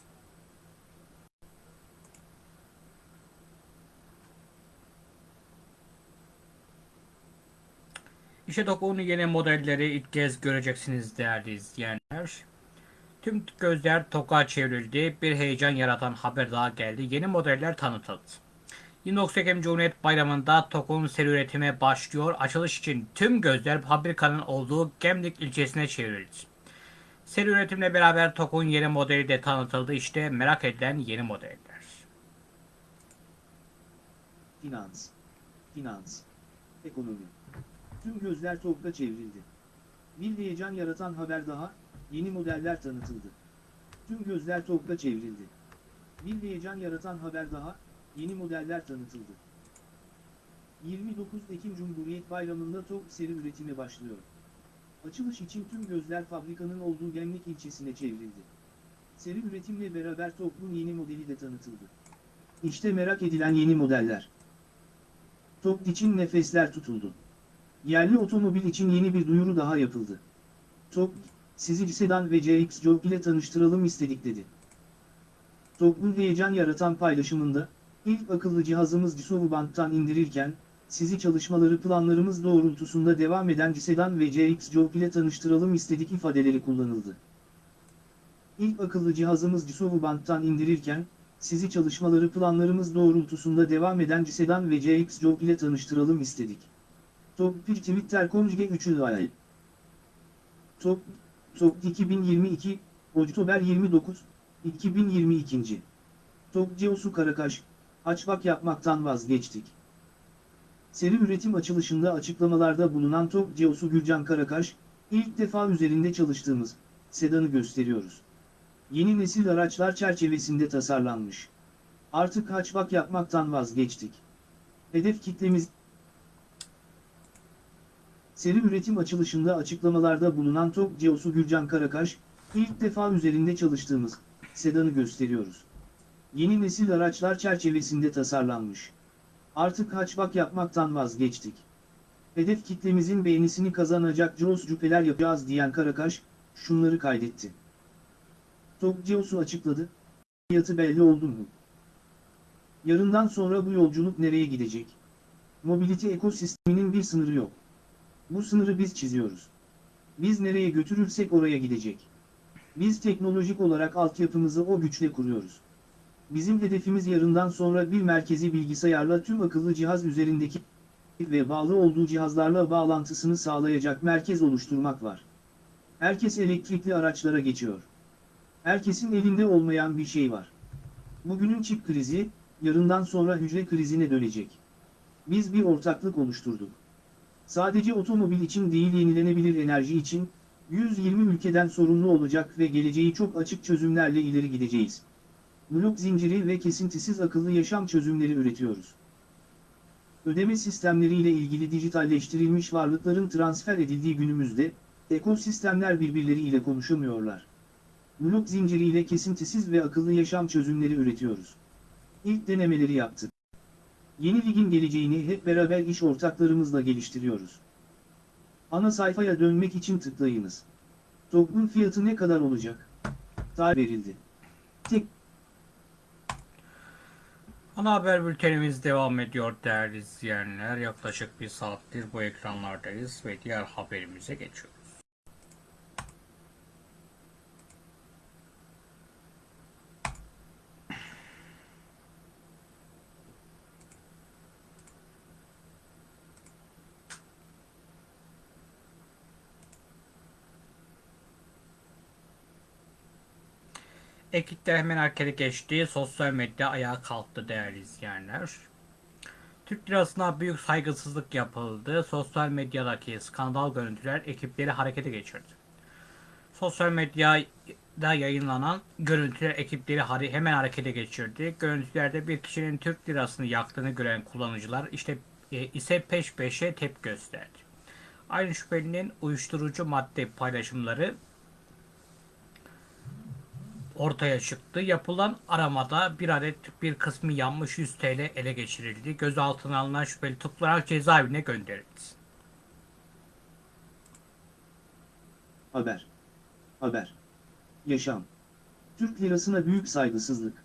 İşte Doku'nun yeni modelleri ilk kez göreceksiniz değerli izleyenler. Tüm gözler TOK'a çevrildi. Bir heyecan yaratan haber daha geldi. Yeni modeller tanıtıldı. 29 Ekim Cumhuriyet Bayramı'nda TOK'un seri üretime başlıyor. Açılış için tüm gözler fabrikanın olduğu Gemlik ilçesine çevrildi. Seri üretimle beraber TOK'un yeni modeli de tanıtıldı. İşte merak edilen yeni modeller. Finans. Finans. Ekonomi. Tüm gözler TOG'da çevrildi. Bir heyecan yaratan haber daha, yeni modeller tanıtıldı. Tüm gözler TOG'da çevrildi. Bir heyecan yaratan haber daha, yeni modeller tanıtıldı. 29 Ekim Cumhuriyet Bayramı'nda TOG seri üretime başlıyor. Açılış için tüm gözler fabrikanın olduğu Gemlik ilçesine çevrildi. Seri üretimle beraber TOG'un yeni modeli de tanıtıldı. İşte merak edilen yeni modeller. TOG için nefesler tutuldu. Yerli otomobil için yeni bir duyuru daha yapıldı. TOG, sizi sedan ve CX Jog ile tanıştıralım istedik dedi. TOG'un heyecan yaratan paylaşımında, ilk akıllı cihazımız Cisovu Band'tan indirirken, sizi çalışmaları planlarımız doğrultusunda devam eden sedan ve CX Jog ile tanıştıralım istedik ifadeleri kullanıldı. İlk akıllı cihazımız Cisovu Band'tan indirirken, sizi çalışmaları planlarımız doğrultusunda devam eden sedan ve CX Jog ile tanıştıralım istedik. Top 1 Twitter Conjugate 3'ü ayı. Top, Top 2022, Oktober 29, 2022. Top Ceosu Karakaş, açbak yapmaktan vazgeçtik. Seri üretim açılışında açıklamalarda bulunan Top Ceosu Gürcan Karakaş, ilk defa üzerinde çalıştığımız, sedanı gösteriyoruz. Yeni nesil araçlar çerçevesinde tasarlanmış. Artık hatchback yapmaktan vazgeçtik. Hedef kitlemiz Seri üretim açılışında açıklamalarda bulunan TOG CEO'su Gürcan Karakaş, ilk defa üzerinde çalıştığımız sedanı gösteriyoruz. Yeni nesil araçlar çerçevesinde tasarlanmış. Artık hatchback yapmaktan vazgeçtik. Hedef kitlemizin beğenisini kazanacak Jaws cüpeler yapacağız diyen Karakaş, şunları kaydetti. TOG CEO'su açıkladı. Fiyatı belli oldu mu? Yarından sonra bu yolculuk nereye gidecek? Mobilite ekosisteminin bir sınırı yok. Bu sınırı biz çiziyoruz. Biz nereye götürürsek oraya gidecek. Biz teknolojik olarak altyapımızı o güçle kuruyoruz. Bizim hedefimiz yarından sonra bir merkezi bilgisayarla tüm akıllı cihaz üzerindeki ve bağlı olduğu cihazlarla bağlantısını sağlayacak merkez oluşturmak var. Herkes elektrikli araçlara geçiyor. Herkesin elinde olmayan bir şey var. Bugünün çip krizi, yarından sonra hücre krizine dönecek. Biz bir ortaklık oluşturduk. Sadece otomobil için değil yenilenebilir enerji için, 120 ülkeden sorumlu olacak ve geleceği çok açık çözümlerle ileri gideceğiz. Blok zinciri ve kesintisiz akıllı yaşam çözümleri üretiyoruz. Ödeme sistemleriyle ilgili dijitalleştirilmiş varlıkların transfer edildiği günümüzde, ekosistemler birbirleriyle konuşamıyorlar. Blok zinciriyle kesintisiz ve akıllı yaşam çözümleri üretiyoruz. İlk denemeleri yaptık. Yeni ligin geleceğini hep beraber iş ortaklarımızla geliştiriyoruz. Ana sayfaya dönmek için tıklayınız. TOG'un fiyatı ne kadar olacak? Tarih verildi. Tek Ana haber bültenimiz devam ediyor değerli izleyenler. Yaklaşık bir saattir bu ekranlardayız ve diğer haberimize geçiyoruz. Ekipler hemen harekete geçti. Sosyal medya ayağa kalktı değerli izleyenler. Türk lirasına büyük saygısızlık yapıldı. Sosyal medyadaki skandal görüntüler ekipleri harekete geçirdi. Sosyal medyada yayınlanan görüntüler ekipleri hemen harekete geçirdi. Görüntülerde bir kişinin Türk lirasını yaktığını gören kullanıcılar işte e, ise peş peşe tepki gösterdi. Aynı şüphelinin uyuşturucu madde paylaşımları ortaya çıktı. Yapılan aramada bir adet bir kısmı yanmış 100 TL ele geçirildi. Gözaltına alınan şüpheli tutuklanarak cezaevine gönderildi. haber. Haber. Yaşam. Türk lirasına büyük saygısızlık.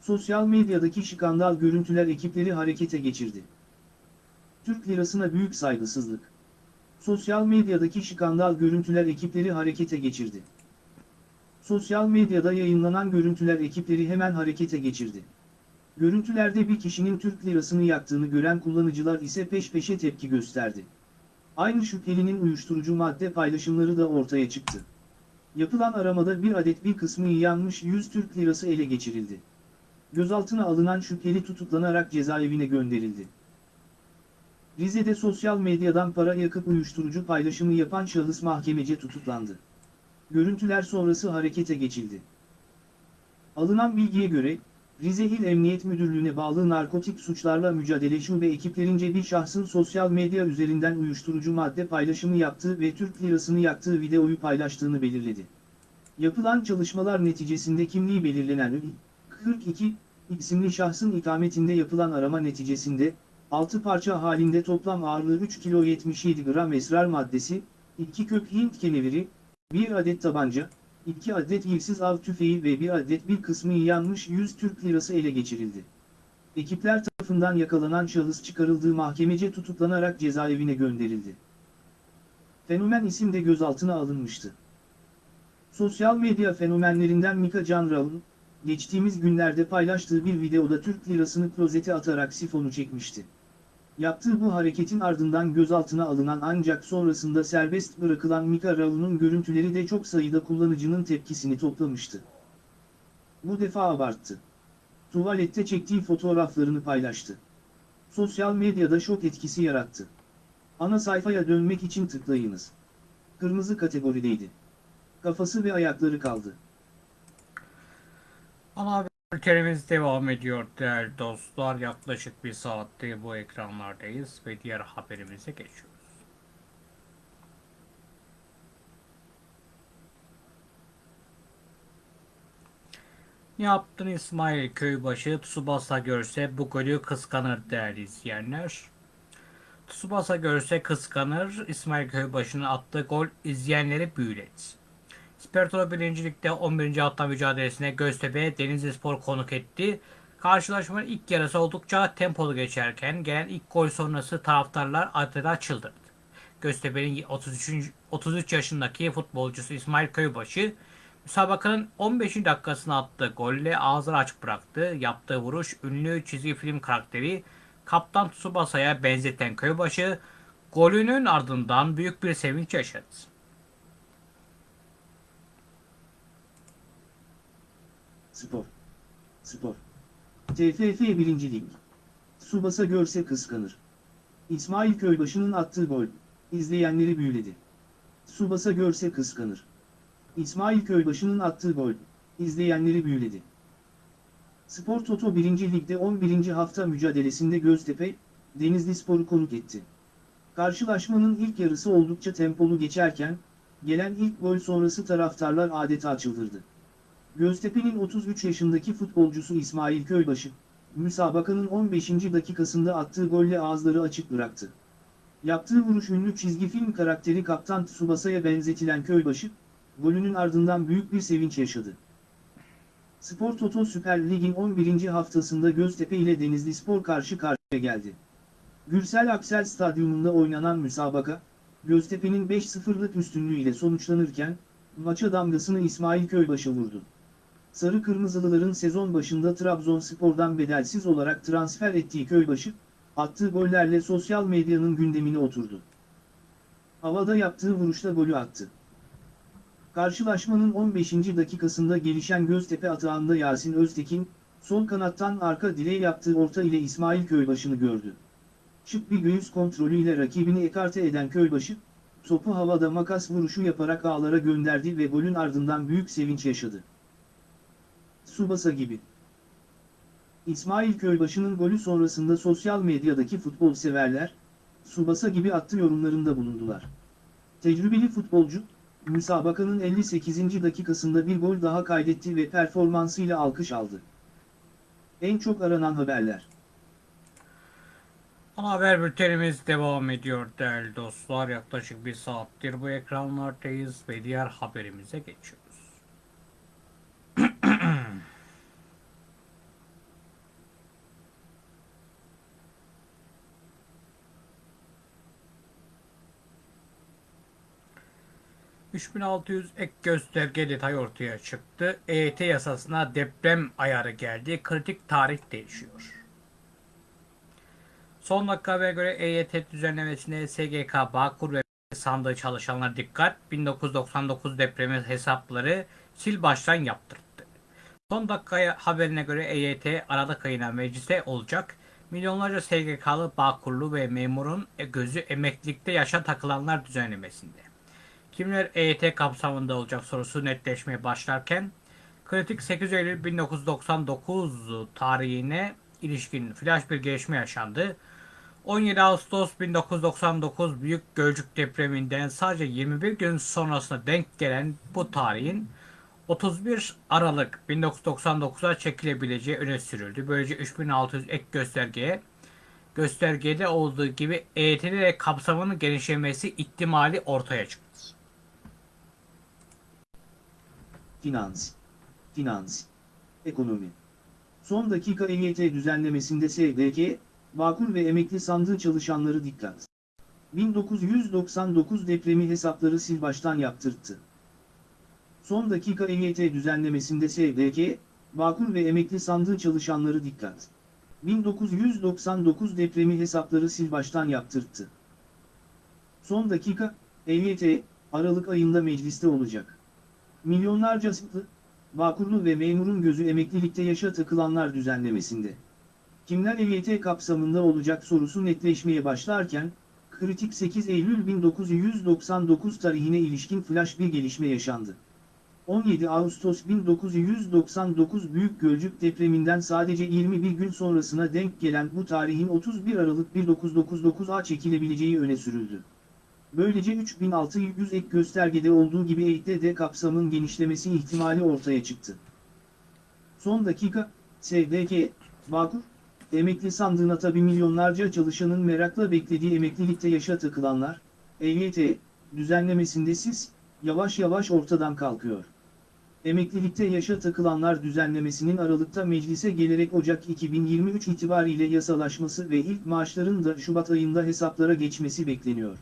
Sosyal medyadaki skandal görüntüler ekipleri harekete geçirdi. Türk lirasına büyük saygısızlık. Sosyal medyadaki skandal görüntüler ekipleri harekete geçirdi. Sosyal medyada yayınlanan görüntüler ekipleri hemen harekete geçirdi. Görüntülerde bir kişinin Türk lirasını yaktığını gören kullanıcılar ise peş peşe tepki gösterdi. Aynı şüphelinin uyuşturucu madde paylaşımları da ortaya çıktı. Yapılan aramada bir adet bir kısmı yanmış 100 Türk lirası ele geçirildi. Gözaltına alınan şüpheli tutuklanarak cezaevine gönderildi. Rize'de sosyal medyadan para yakıp uyuşturucu paylaşımı yapan şahıs mahkemece tutuklandı. Görüntüler sonrası harekete geçildi. Alınan bilgiye göre, Rize İl Emniyet Müdürlüğü'ne bağlı narkotik suçlarla mücadele şube ekiplerince bir şahsın sosyal medya üzerinden uyuşturucu madde paylaşımı yaptığı ve Türk lirasını yaktığı videoyu paylaştığını belirledi. Yapılan çalışmalar neticesinde kimliği belirlenen Ü, 42 isimli şahsın ikametinde yapılan arama neticesinde, 6 parça halinde toplam ağırlığı 3 kilo 77 gram esrar maddesi, 2 kök Hint keneviri, 1 adet tabanca, 2 adet ilsiz av tüfeği ve 1 adet bir kısmı yanmış 100 Türk lirası ele geçirildi. Ekipler tarafından yakalanan şahıs çıkarıldığı mahkemece tutuklanarak cezaevine gönderildi. Fenomen isim de gözaltına alınmıştı. Sosyal medya fenomenlerinden Mika Canraun, geçtiğimiz günlerde paylaştığı bir videoda Türk lirasını klozete atarak sifonu çekmişti. Yaptığı bu hareketin ardından gözaltına alınan ancak sonrasında serbest bırakılan Mika Raun'un görüntüleri de çok sayıda kullanıcının tepkisini toplamıştı. Bu defa abarttı. Tuvalette çektiği fotoğraflarını paylaştı. Sosyal medyada şok etkisi yarattı. Ana sayfaya dönmek için tıklayınız. Kırmızı kategorideydi. Kafası ve ayakları kaldı. Ana haber Bültenimiz devam ediyor değerli dostlar. Yaklaşık bir saatte bu ekranlardayız ve diğer haberimize geçiyoruz. Ne Yaptın İsmail Köybaşı Tsubasa görse bu golü kıskanır değerli izleyenler. Tsubasa görse kıskanır İsmail Köybaşı'nın attığı gol izleyenleri büyüledi. Spertolo 1. Lig'de 11. hafta mücadelesine Göztepe Denizlispor konuk etti. Karşılaşmanın ilk yarısı oldukça tempolu geçerken gelen ilk gol sonrası taraftarlar adeta çıldırdı. Göztepe'nin 33. 33 yaşındaki futbolcusu İsmail Köybaşı müsabakanın 15. dakikasına attığı golle ağzını açık bıraktı. Yaptığı vuruş ünlü çizgi film karakteri Kaptan Tsubasa'ya benzeten Köybaşı golünün ardından büyük bir sevinç yaşadı. Spor. Spor. TFF 1. Lig. Subasa görse kıskanır. İsmail Köybaşı'nın attığı gol, izleyenleri büyüledi. Subasa görse kıskanır. İsmail Köybaşı'nın attığı gol, izleyenleri büyüledi. Spor Toto 1. Lig'de 11. hafta mücadelesinde Göztepe, Denizli Spor'u konuk etti. Karşılaşmanın ilk yarısı oldukça tempolu geçerken, gelen ilk gol sonrası taraftarlar adeta çıldırdı. Göztepe'nin 33 yaşındaki futbolcusu İsmail Köybaşı, müsabakanın 15. dakikasında attığı golle ağızları açık bıraktı. Yaptığı vuruş ünlü çizgi film karakteri Kaptan Tsubasa'ya benzetilen Köybaşı, golünün ardından büyük bir sevinç yaşadı. Spor Toto Süper Lig'in 11. haftasında Göztepe ile Denizli Spor karşı karşıya geldi. Gürsel Aksel Stadyumunda oynanan müsabaka, Göztepe'nin 5-0'lık üstünlüğüyle sonuçlanırken, maça damgasını İsmail Köybaşı vurdu. Sarı Kırmızılıların sezon başında Trabzonspor'dan bedelsiz olarak transfer ettiği Köybaşı, attığı gollerle sosyal medyanın gündemine oturdu. Havada yaptığı vuruşla golü attı. Karşılaşmanın 15. dakikasında gelişen Göztepe atağında Yasin Öztekin, sol kanattan arka direğe yaptığı orta ile İsmail Köybaşı'nı gördü. Şık bir göğüs kontrolüyle rakibini ekarte eden Köybaşı, topu havada makas vuruşu yaparak ağlara gönderdi ve golün ardından büyük sevinç yaşadı. Subasa gibi. İsmail Köybaşı'nın golü sonrasında sosyal medyadaki futbol severler, Subasa gibi attı yorumlarında bulundular. Tecrübeli futbolcu, müsabakanın 58. dakikasında bir gol daha kaydetti ve performansıyla alkış aldı. En çok aranan haberler. Ana haber bültenimiz devam ediyor değerli dostlar. Yaklaşık bir saattir bu ekranlardayız ve diğer haberimize geçiyoruz. ...3600 ek gösterge detay ortaya çıktı. EYT yasasına deprem ayarı geldi. Kritik tarih değişiyor. Son dakika habere göre EYT düzenlemesinde SGK, Bağkur ve sandığı çalışanlar dikkat 1999 depremi hesapları sil baştan yaptırdı. Son dakika haberine göre EYT Aralık ayına mecliste olacak. Milyonlarca SGK'lı, Bağkurlu ve memurun gözü emeklilikte yaşa takılanlar düzenlemesinde. Kimler EYT kapsamında olacak sorusu netleşmeye başlarken kritik 8 Eylül 1999 tarihine ilişkin flash bir gelişme yaşandı. 17 Ağustos 1999 Büyük Gölcük depreminden sadece 21 gün sonrasına denk gelen bu tarihin 31 Aralık 1999'a çekilebileceği öne sürüldü. Böylece 3600 ek göstergeye göstergede olduğu gibi de kapsamının genişlemesi ihtimali ortaya çıktı. Finans. Finans. Ekonomi. Son dakika EYT düzenlemesinde SGK, Bağkur ve emekli sandığı çalışanları dikkat. 1999 depremi hesapları sil baştan yaptırttı. Son dakika EYT düzenlemesinde SGK, Bağkur ve emekli sandığı çalışanları dikkat. 1999 depremi hesapları sil baştan yaptırttı. Son dakika, EYT, Aralık ayında mecliste olacak. Milyonlarca sıklı, Bağkurlu ve memurun gözü emeklilikte yaşa takılanlar düzenlemesinde. Kimler EYT kapsamında olacak sorusu netleşmeye başlarken, kritik 8 Eylül 1999 tarihine ilişkin flash bir gelişme yaşandı. 17 Ağustos 1999 Büyük Gölcük depreminden sadece 21 gün sonrasına denk gelen bu tarihin 31 Aralık 1999'a çekilebileceği öne sürüldü. Böylece 3600 ek göstergede olduğu gibi EYT'de kapsamın genişlemesi ihtimali ortaya çıktı. Son dakika, SDK, Bağkur, emekli sandığına tabi milyonlarca çalışanın merakla beklediği emeklilikte yaşa takılanlar, EYT, düzenlemesinde siz, yavaş yavaş ortadan kalkıyor. Emeklilikte yaşa takılanlar düzenlemesinin Aralık'ta meclise gelerek Ocak 2023 itibariyle yasalaşması ve ilk maaşların da Şubat ayında hesaplara geçmesi bekleniyor.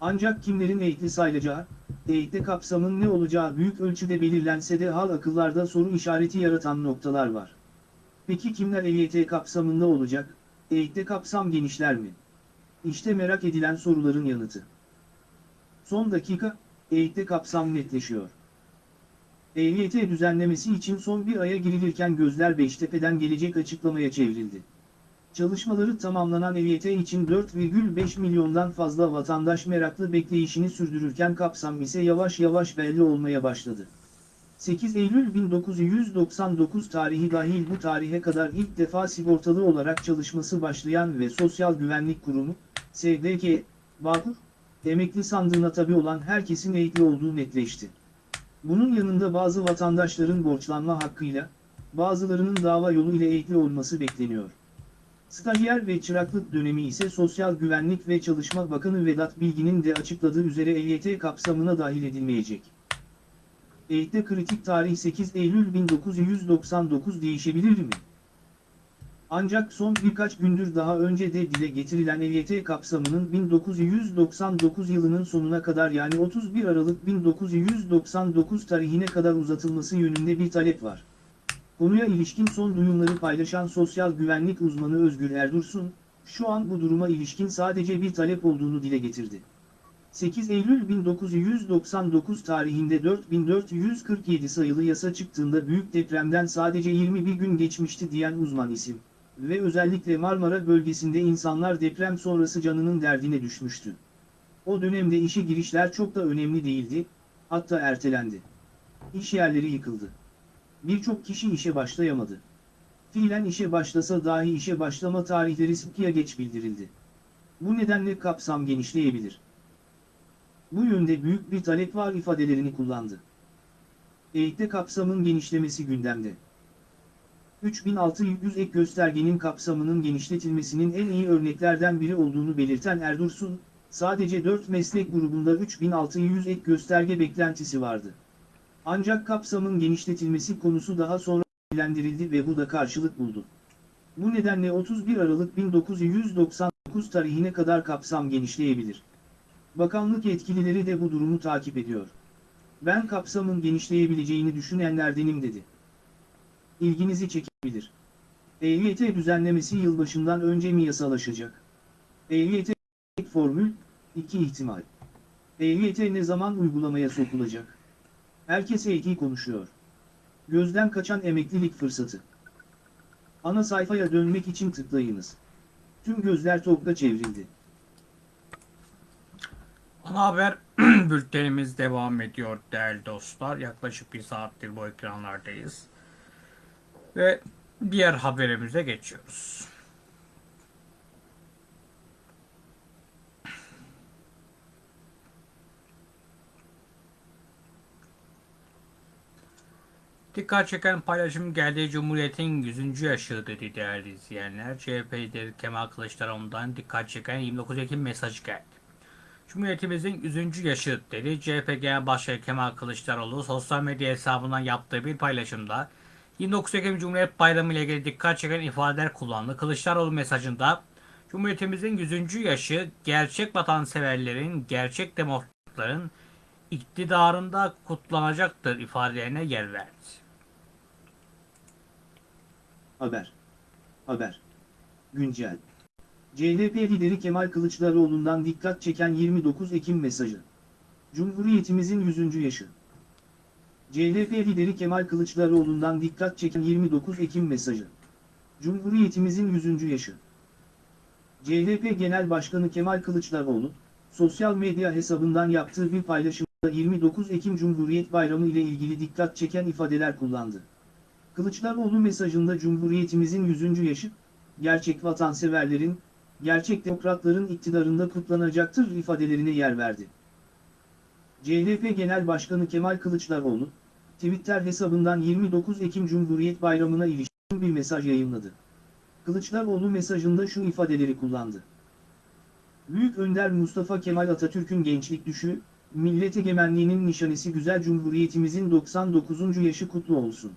Ancak kimlerin eğitli sayılacağı, eğitte kapsamın ne olacağı büyük ölçüde belirlense de hal akıllarda soru işareti yaratan noktalar var. Peki kimler EYT kapsamında olacak, eğitte kapsam genişler mi? İşte merak edilen soruların yanıtı. Son dakika, eğitte kapsam netleşiyor. EYT düzenlemesi için son bir aya girilirken gözler Beştepe'den gelecek açıklamaya çevrildi. Çalışmaları tamamlanan EYT için 4,5 milyondan fazla vatandaş meraklı bekleyişini sürdürürken kapsam ise yavaş yavaş belli olmaya başladı. 8 Eylül 1999 tarihi dahil bu tarihe kadar ilk defa sigortalı olarak çalışması başlayan ve Sosyal Güvenlik Kurumu, SGK, Bağkur, emekli sandığına tabi olan herkesin eğitli olduğu netleşti. Bunun yanında bazı vatandaşların borçlanma hakkıyla, bazılarının dava yolu ile eğitli olması bekleniyor. Stajyer ve çıraklık dönemi ise Sosyal Güvenlik ve Çalışma Bakanı Vedat Bilgin'in de açıkladığı üzere EYT kapsamına dahil edilmeyecek. Eğitte kritik tarih 8 Eylül 1999 değişebilir mi? Ancak son birkaç gündür daha önce de dile getirilen EYT kapsamının 1999 yılının sonuna kadar yani 31 Aralık 1999 tarihine kadar uzatılması yönünde bir talep var. Konuya ilişkin son duyumları paylaşan sosyal güvenlik uzmanı Özgür Erdursun, şu an bu duruma ilişkin sadece bir talep olduğunu dile getirdi. 8 Eylül 1999 tarihinde 4447 sayılı yasa çıktığında büyük depremden sadece 21 gün geçmişti diyen uzman isim ve özellikle Marmara bölgesinde insanlar deprem sonrası canının derdine düşmüştü. O dönemde işe girişler çok da önemli değildi, hatta ertelendi. İş yerleri yıkıldı. Birçok kişi işe başlayamadı. Fiilen işe başlasa dahi işe başlama tarihleri sıkıya geç bildirildi. Bu nedenle kapsam genişleyebilir. Bu yönde büyük bir talep var ifadelerini kullandı. Eğitte kapsamın genişlemesi gündemde. 3600 ek göstergenin kapsamının genişletilmesinin en iyi örneklerden biri olduğunu belirten Erdursun, sadece 4 meslek grubunda 3600 ek gösterge beklentisi vardı. Ancak kapsamın genişletilmesi konusu daha sonra ilendirildi ve bu da karşılık buldu. Bu nedenle 31 Aralık 1999 tarihine kadar kapsam genişleyebilir. Bakanlık yetkilileri de bu durumu takip ediyor. Ben kapsamın genişleyebileceğini düşünenlerdenim dedi. İlginizi çekebilir. EYT düzenlemesi yılbaşından önce mi yasalaşacak? EYT formül, 2 ihtimal. EYT ne zaman uygulamaya sokulacak? Herkes EYT konuşuyor. Gözden kaçan emeklilik fırsatı. Ana sayfaya dönmek için tıklayınız. Tüm gözler TOG'da çevrildi. Ana haber bültenimiz devam ediyor değerli dostlar. Yaklaşık bir saattir bu ekranlardayız. Ve diğer haberimize geçiyoruz. Dikkat çeken paylaşım geldi Cumhuriyet'in 100. yaşı dedi değerli izleyenler. CHP lideri Kemal Kılıçdaroğlu'ndan dikkat çeken 29 Ekim mesajı geldi. Cumhuriyetimizin 100. yaşı dedi. CHP Genel Başkanı Kemal Kılıçdaroğlu sosyal medya hesabından yaptığı bir paylaşımda 29 Ekim Cumhuriyet Bayramı ile ilgili dikkat çeken ifadeler kullandı. Kılıçdaroğlu mesajında Cumhuriyetimizin 100. yaşı gerçek vatanseverlerin, gerçek demokratların iktidarında kutlanacaktır ifadelerine yer verdi. Haber. Haber. Güncel. CHP lideri Kemal Kılıçdaroğlu'ndan dikkat çeken 29 Ekim mesajı. Cumhuriyetimizin 100. yaşı. CHP lideri Kemal Kılıçdaroğlu'ndan dikkat çeken 29 Ekim mesajı. Cumhuriyetimizin 100. yaşı. CHP Genel Başkanı Kemal Kılıçdaroğlu, sosyal medya hesabından yaptığı bir paylaşımda 29 Ekim Cumhuriyet Bayramı ile ilgili dikkat çeken ifadeler kullandı. Kılıçdaroğlu mesajında Cumhuriyetimizin 100. yaşı, gerçek vatanseverlerin, gerçek demokratların iktidarında kutlanacaktır ifadelerine yer verdi. CHP Genel Başkanı Kemal Kılıçdaroğlu, Twitter hesabından 29 Ekim Cumhuriyet Bayramı'na ilişkin bir mesaj yayınladı. Kılıçdaroğlu mesajında şu ifadeleri kullandı. Büyük Önder Mustafa Kemal Atatürk'ün gençlik düşü, millet egemenliğinin nişanesi güzel cumhuriyetimizin 99. yaşı kutlu olsun.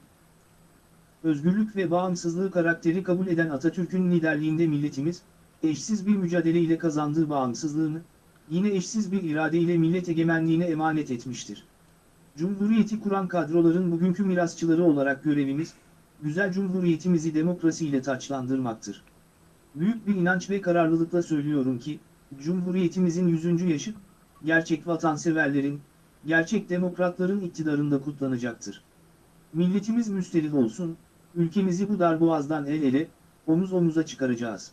Özgürlük ve bağımsızlığı karakteri kabul eden Atatürk'ün liderliğinde milletimiz, eşsiz bir mücadele ile kazandığı bağımsızlığını, yine eşsiz bir irade ile millet egemenliğine emanet etmiştir. Cumhuriyeti kuran kadroların bugünkü mirasçıları olarak görevimiz, güzel cumhuriyetimizi demokrasiyle taçlandırmaktır. Büyük bir inanç ve kararlılıkla söylüyorum ki, Cumhuriyetimizin 100. yaşı, gerçek vatanseverlerin, gerçek demokratların iktidarında kutlanacaktır. Milletimiz müsterih olsun, ülkemizi bu darboğazdan el ele, omuz omuza çıkaracağız.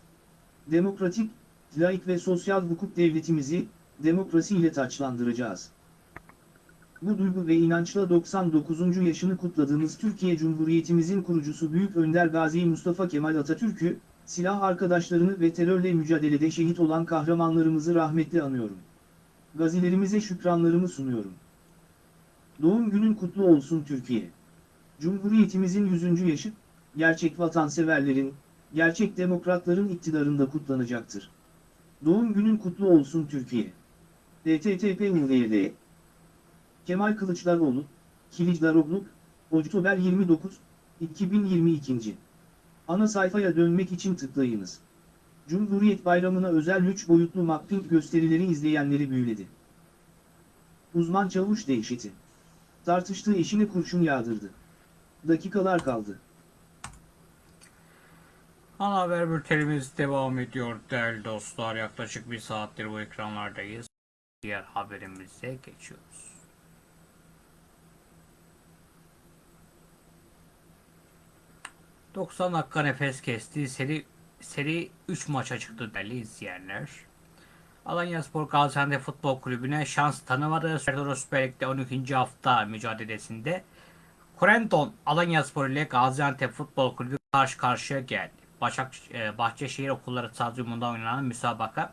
Demokratik, laik ve sosyal hukuk devletimizi, demokrasiyle taçlandıracağız. Bu duygu ve inançla 99. yaşını kutladığımız Türkiye Cumhuriyetimizin kurucusu Büyük Önder Gazi Mustafa Kemal Atatürk'ü, silah arkadaşlarını ve terörle mücadelede şehit olan kahramanlarımızı rahmetle anıyorum. Gazilerimize şükranlarımı sunuyorum. Doğum günün kutlu olsun Türkiye. Cumhuriyetimizin 100. yaşı, gerçek vatanseverlerin, gerçek demokratların iktidarında kutlanacaktır. Doğum günün kutlu olsun Türkiye. DTTP Kemal Kılıçdaroğlu, Kilicdaroglu, Oktober 29, 2022. Ana sayfaya dönmek için tıklayınız. Cumhuriyet Bayramı'na özel 3 boyutlu mapping gösterileri izleyenleri büyüledi. Uzman çavuş dehşeti. Tartıştığı eşine kurşun yağdırdı. Dakikalar kaldı. Ana haber bültenimiz devam ediyor değerli dostlar. Yaklaşık bir saattir bu ekranlardayız. Diğer haberimize geçiyoruz. ...90 dakika nefes kesti. Seri, seri 3 maça çıktı değerli izleyenler. Alanya Spor Gaziantep Futbol Kulübü'ne şans tanımadı. Serdar Süper Lig'de 12. hafta mücadelesinde Korenton Alanya Spor ile Gaziantep Futbol Kulübü karşı karşıya geldi. Başak, e, Bahçeşehir Okulları Stadyumunda oynanan müsabaka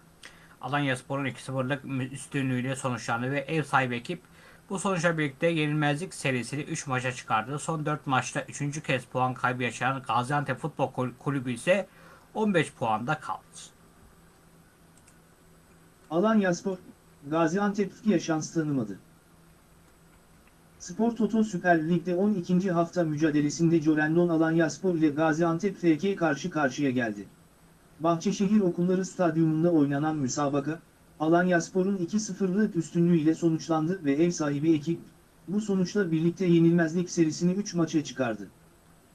Alanya Spor'un 2-0'lık üstünlüğüyle sonuçlandı ve ev sahibi ekip bu sonuçla birlikte yenilmezlik serisini 3 maça çıkardı. Son 4 maçta 3. kez puan kaybı yaşayan Gaziantep Futbol Kulübü ise 15 puanda kaldı. Alanyaspor, Gaziantep Türkiye şans tanımadı. Spor Toto Süper Lig'de 12. hafta mücadelesinde Corendon Alanyaspor ile Gaziantep FK karşı karşıya geldi. Bahçeşehir Okulları Stadyumunda oynanan müsabaka, Alanyaspor'un 2-0'lık üstünlüğüyle sonuçlandı ve ev sahibi ekip, bu sonuçla birlikte yenilmezlik serisini 3 maça çıkardı.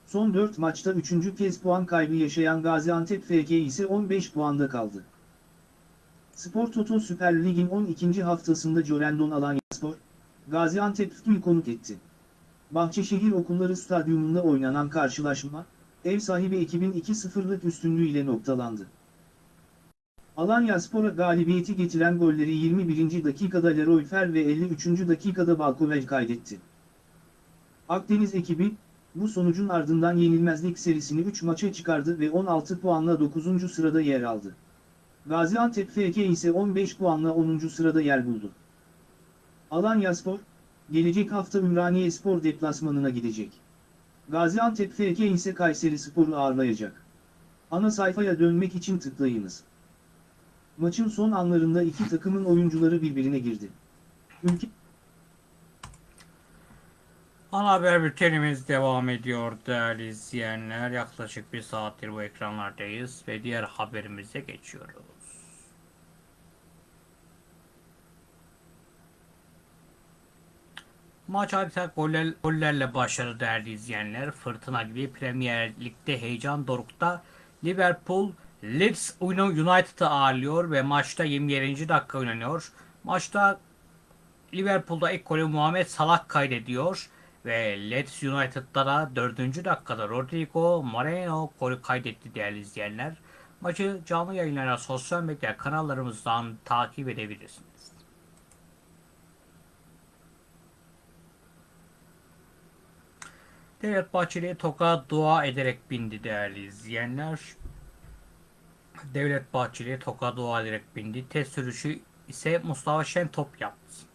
Son 4 maçta 3. kez puan kaybı yaşayan Gaziantep FK ise 15 puanda kaldı. Spor Toto Süper Lig'in 12. haftasında Corendon Alanyaspor, Gaziantep Fütü'yü konuk etti. Bahçeşehir Okulları Stadyumunda oynanan karşılaşma, ev sahibi ekibin 2-0'lık üstünlüğüyle noktalandı. Alanyaspor'a galibiyeti getiren golleri 21. dakikada Leroy Fer ve 53. dakikada Balkovel kaydetti. Akdeniz ekibi, bu sonucun ardından yenilmezlik serisini 3 maça çıkardı ve 16 puanla 9. sırada yer aldı. Gaziantep FK ise 15 puanla 10. sırada yer buldu. Alanyaspor, gelecek hafta Ümraniye Spor deplasmanına gidecek. Gaziantep FK ise Kayseri Spor'u ağırlayacak. Ana sayfaya dönmek için tıklayınız. Maçın son anlarında iki takımın oyuncuları birbirine girdi. Ülke Ana haber bültenimiz devam ediyor değerli izleyenler. Yaklaşık bir saattir bu ekranlardayız ve diğer haberimize geçiyoruz. Maç adeta goller, gollerle başladı değerli izleyenler. Fırtına gibi Premier Lig'de heyecan dorukta. Liverpool Leeds United'ı ağırlıyor ve maçta 27. dakika oynanıyor. Maçta Liverpool'da ilk golü Muhammed Salah kaydediyor ve Leeds United'da da 4. dakikada Rodrigo Moreno golü kaydetti değerli izleyenler. Maçı canlı yayınlara sosyal medya kanallarımızdan takip edebilirsiniz. Devlet Bahçeli toka dua ederek bindi değerli izleyenler. Devlet Bahçeli toka dua ederek bindi. Test sürüşü ise Mustafa Şentop yaptı.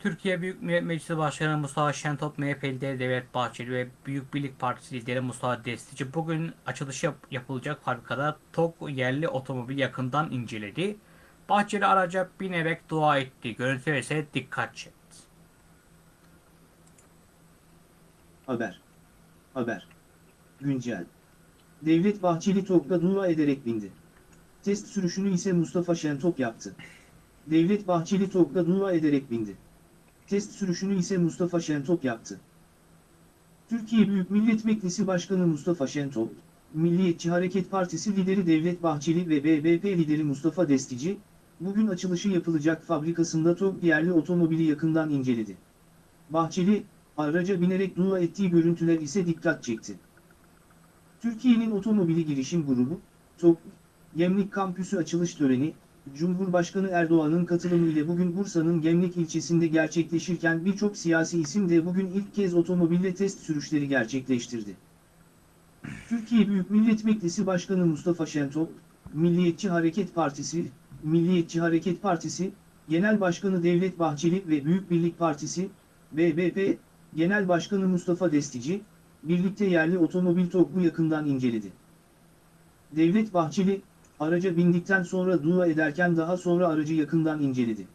Türkiye Büyük Millet Meclisi Başkanı Mustafa Şentop, MHP lideri Devlet Bahçeli ve Büyük Birlik Partisi lideri Mustafa Destici bugün açılışı yap- yapılacak fabrikada TOG yerli otomobil yakından inceledi. Bahçeli araca binerek dua etti. Görüntüler ise dikkat çekti. Haber. Haber. Güncel. Devlet Bahçeli TOG'da dua ederek bindi. Test sürüşünü ise Mustafa Şentop yaptı. Devlet Bahçeli TOG'da dua ederek bindi. Test sürüşünü ise Mustafa Şentop yaptı. Türkiye Büyük Millet Meclisi Başkanı Mustafa Şentop, Milliyetçi Hareket Partisi lideri Devlet Bahçeli ve BBP lideri Mustafa Destici, bugün açılışı yapılacak fabrikasında TOG yerli otomobili yakından inceledi. Bahçeli, araca binerek dua ettiği görüntüler ise dikkat çekti. Türkiye'nin otomobili girişim grubu, TOG, Gemlik Kampüsü açılış töreni, Cumhurbaşkanı Erdoğan'ın katılımıyla bugün Bursa'nın Gemlik ilçesinde gerçekleşirken birçok siyasi isim de bugün ilk kez otomobille test sürüşleri gerçekleştirdi. Türkiye Büyük Millet Meclisi Başkanı Mustafa Şentop, Milliyetçi Hareket Partisi, Milliyetçi Hareket Partisi, Genel Başkanı Devlet Bahçeli ve Büyük Birlik Partisi, BBP, Genel Başkanı Mustafa Destici, birlikte yerli otomobil TOG'u yakından inceledi. Devlet Bahçeli, araca bindikten sonra dua ederken daha sonra aracı yakından inceledi.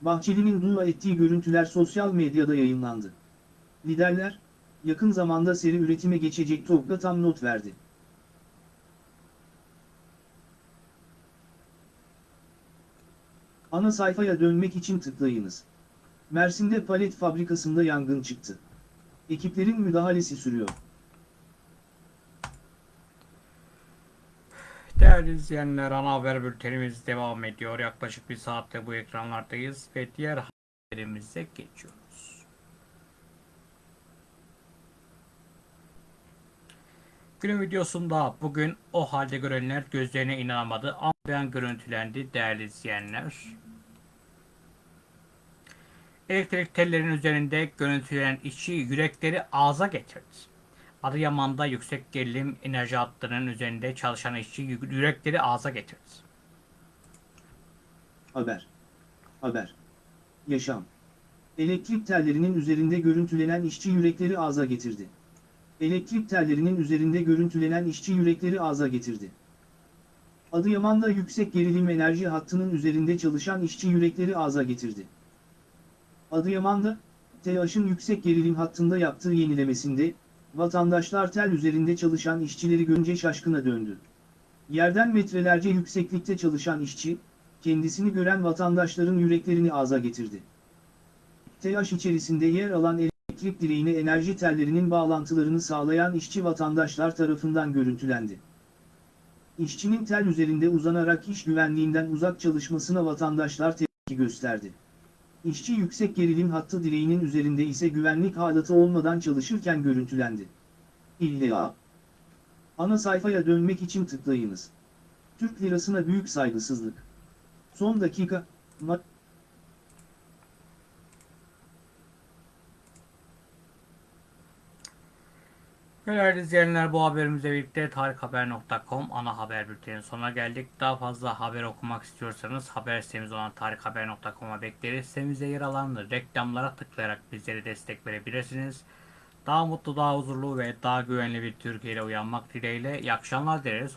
Bahçeli'nin dua ettiği görüntüler sosyal medyada yayınlandı. Liderler, yakın zamanda seri üretime geçecek TOG'da tam not verdi. Ana sayfaya dönmek için tıklayınız. Mersin'de palet fabrikasında yangın çıktı. Ekiplerin müdahalesi sürüyor. Değerli izleyenler ana haber bültenimiz devam ediyor. Yaklaşık bir saatte bu ekranlardayız ve diğer haberimize geçiyoruz. Günün videosunda bugün o halde görenler gözlerine inanamadı. Ambiyan görüntülendi değerli izleyenler. Elektrik tellerinin üzerinde görüntülenen işçi yürekleri ağza getirdi. Adıyaman'da yüksek gerilim enerji hatlarının üzerinde çalışan işçi yü- yürekleri ağza getirdi. Haber. Haber. Yaşam. Elektrik tellerinin üzerinde görüntülenen işçi yürekleri ağza getirdi. Elektrik tellerinin üzerinde görüntülenen işçi yürekleri ağza getirdi. Adıyaman'da yüksek gerilim enerji hattının üzerinde çalışan işçi yürekleri ağza getirdi. Adıyaman'da, TEAŞ'ın yüksek gerilim hattında yaptığı yenilemesinde, vatandaşlar tel üzerinde çalışan işçileri görünce şaşkına döndü. Yerden metrelerce yükseklikte çalışan işçi, kendisini gören vatandaşların yüreklerini ağza getirdi. TEAŞ içerisinde yer alan elektrik direğine enerji tellerinin bağlantılarını sağlayan işçi vatandaşlar tarafından görüntülendi. İşçinin tel üzerinde uzanarak iş güvenliğinden uzak çalışmasına vatandaşlar tepki gösterdi. İşçi yüksek gerilim hattı direğinin üzerinde ise güvenlik halatı olmadan çalışırken görüntülendi. İlla. Ana sayfaya dönmek için tıklayınız. Türk lirasına büyük saygısızlık. Son dakika, ma- Değerli izleyenler bu haberimizle birlikte tarikhaber.com ana haber bülteninin sonuna geldik. Daha fazla haber okumak istiyorsanız haber sitemiz olan tarikhaber.com'a bekleriz. Sitemizde yer alan reklamlara tıklayarak bizlere destek verebilirsiniz. Daha mutlu, daha huzurlu ve daha güvenli bir Türkiye ile uyanmak dileğiyle iyi akşamlar dileriz.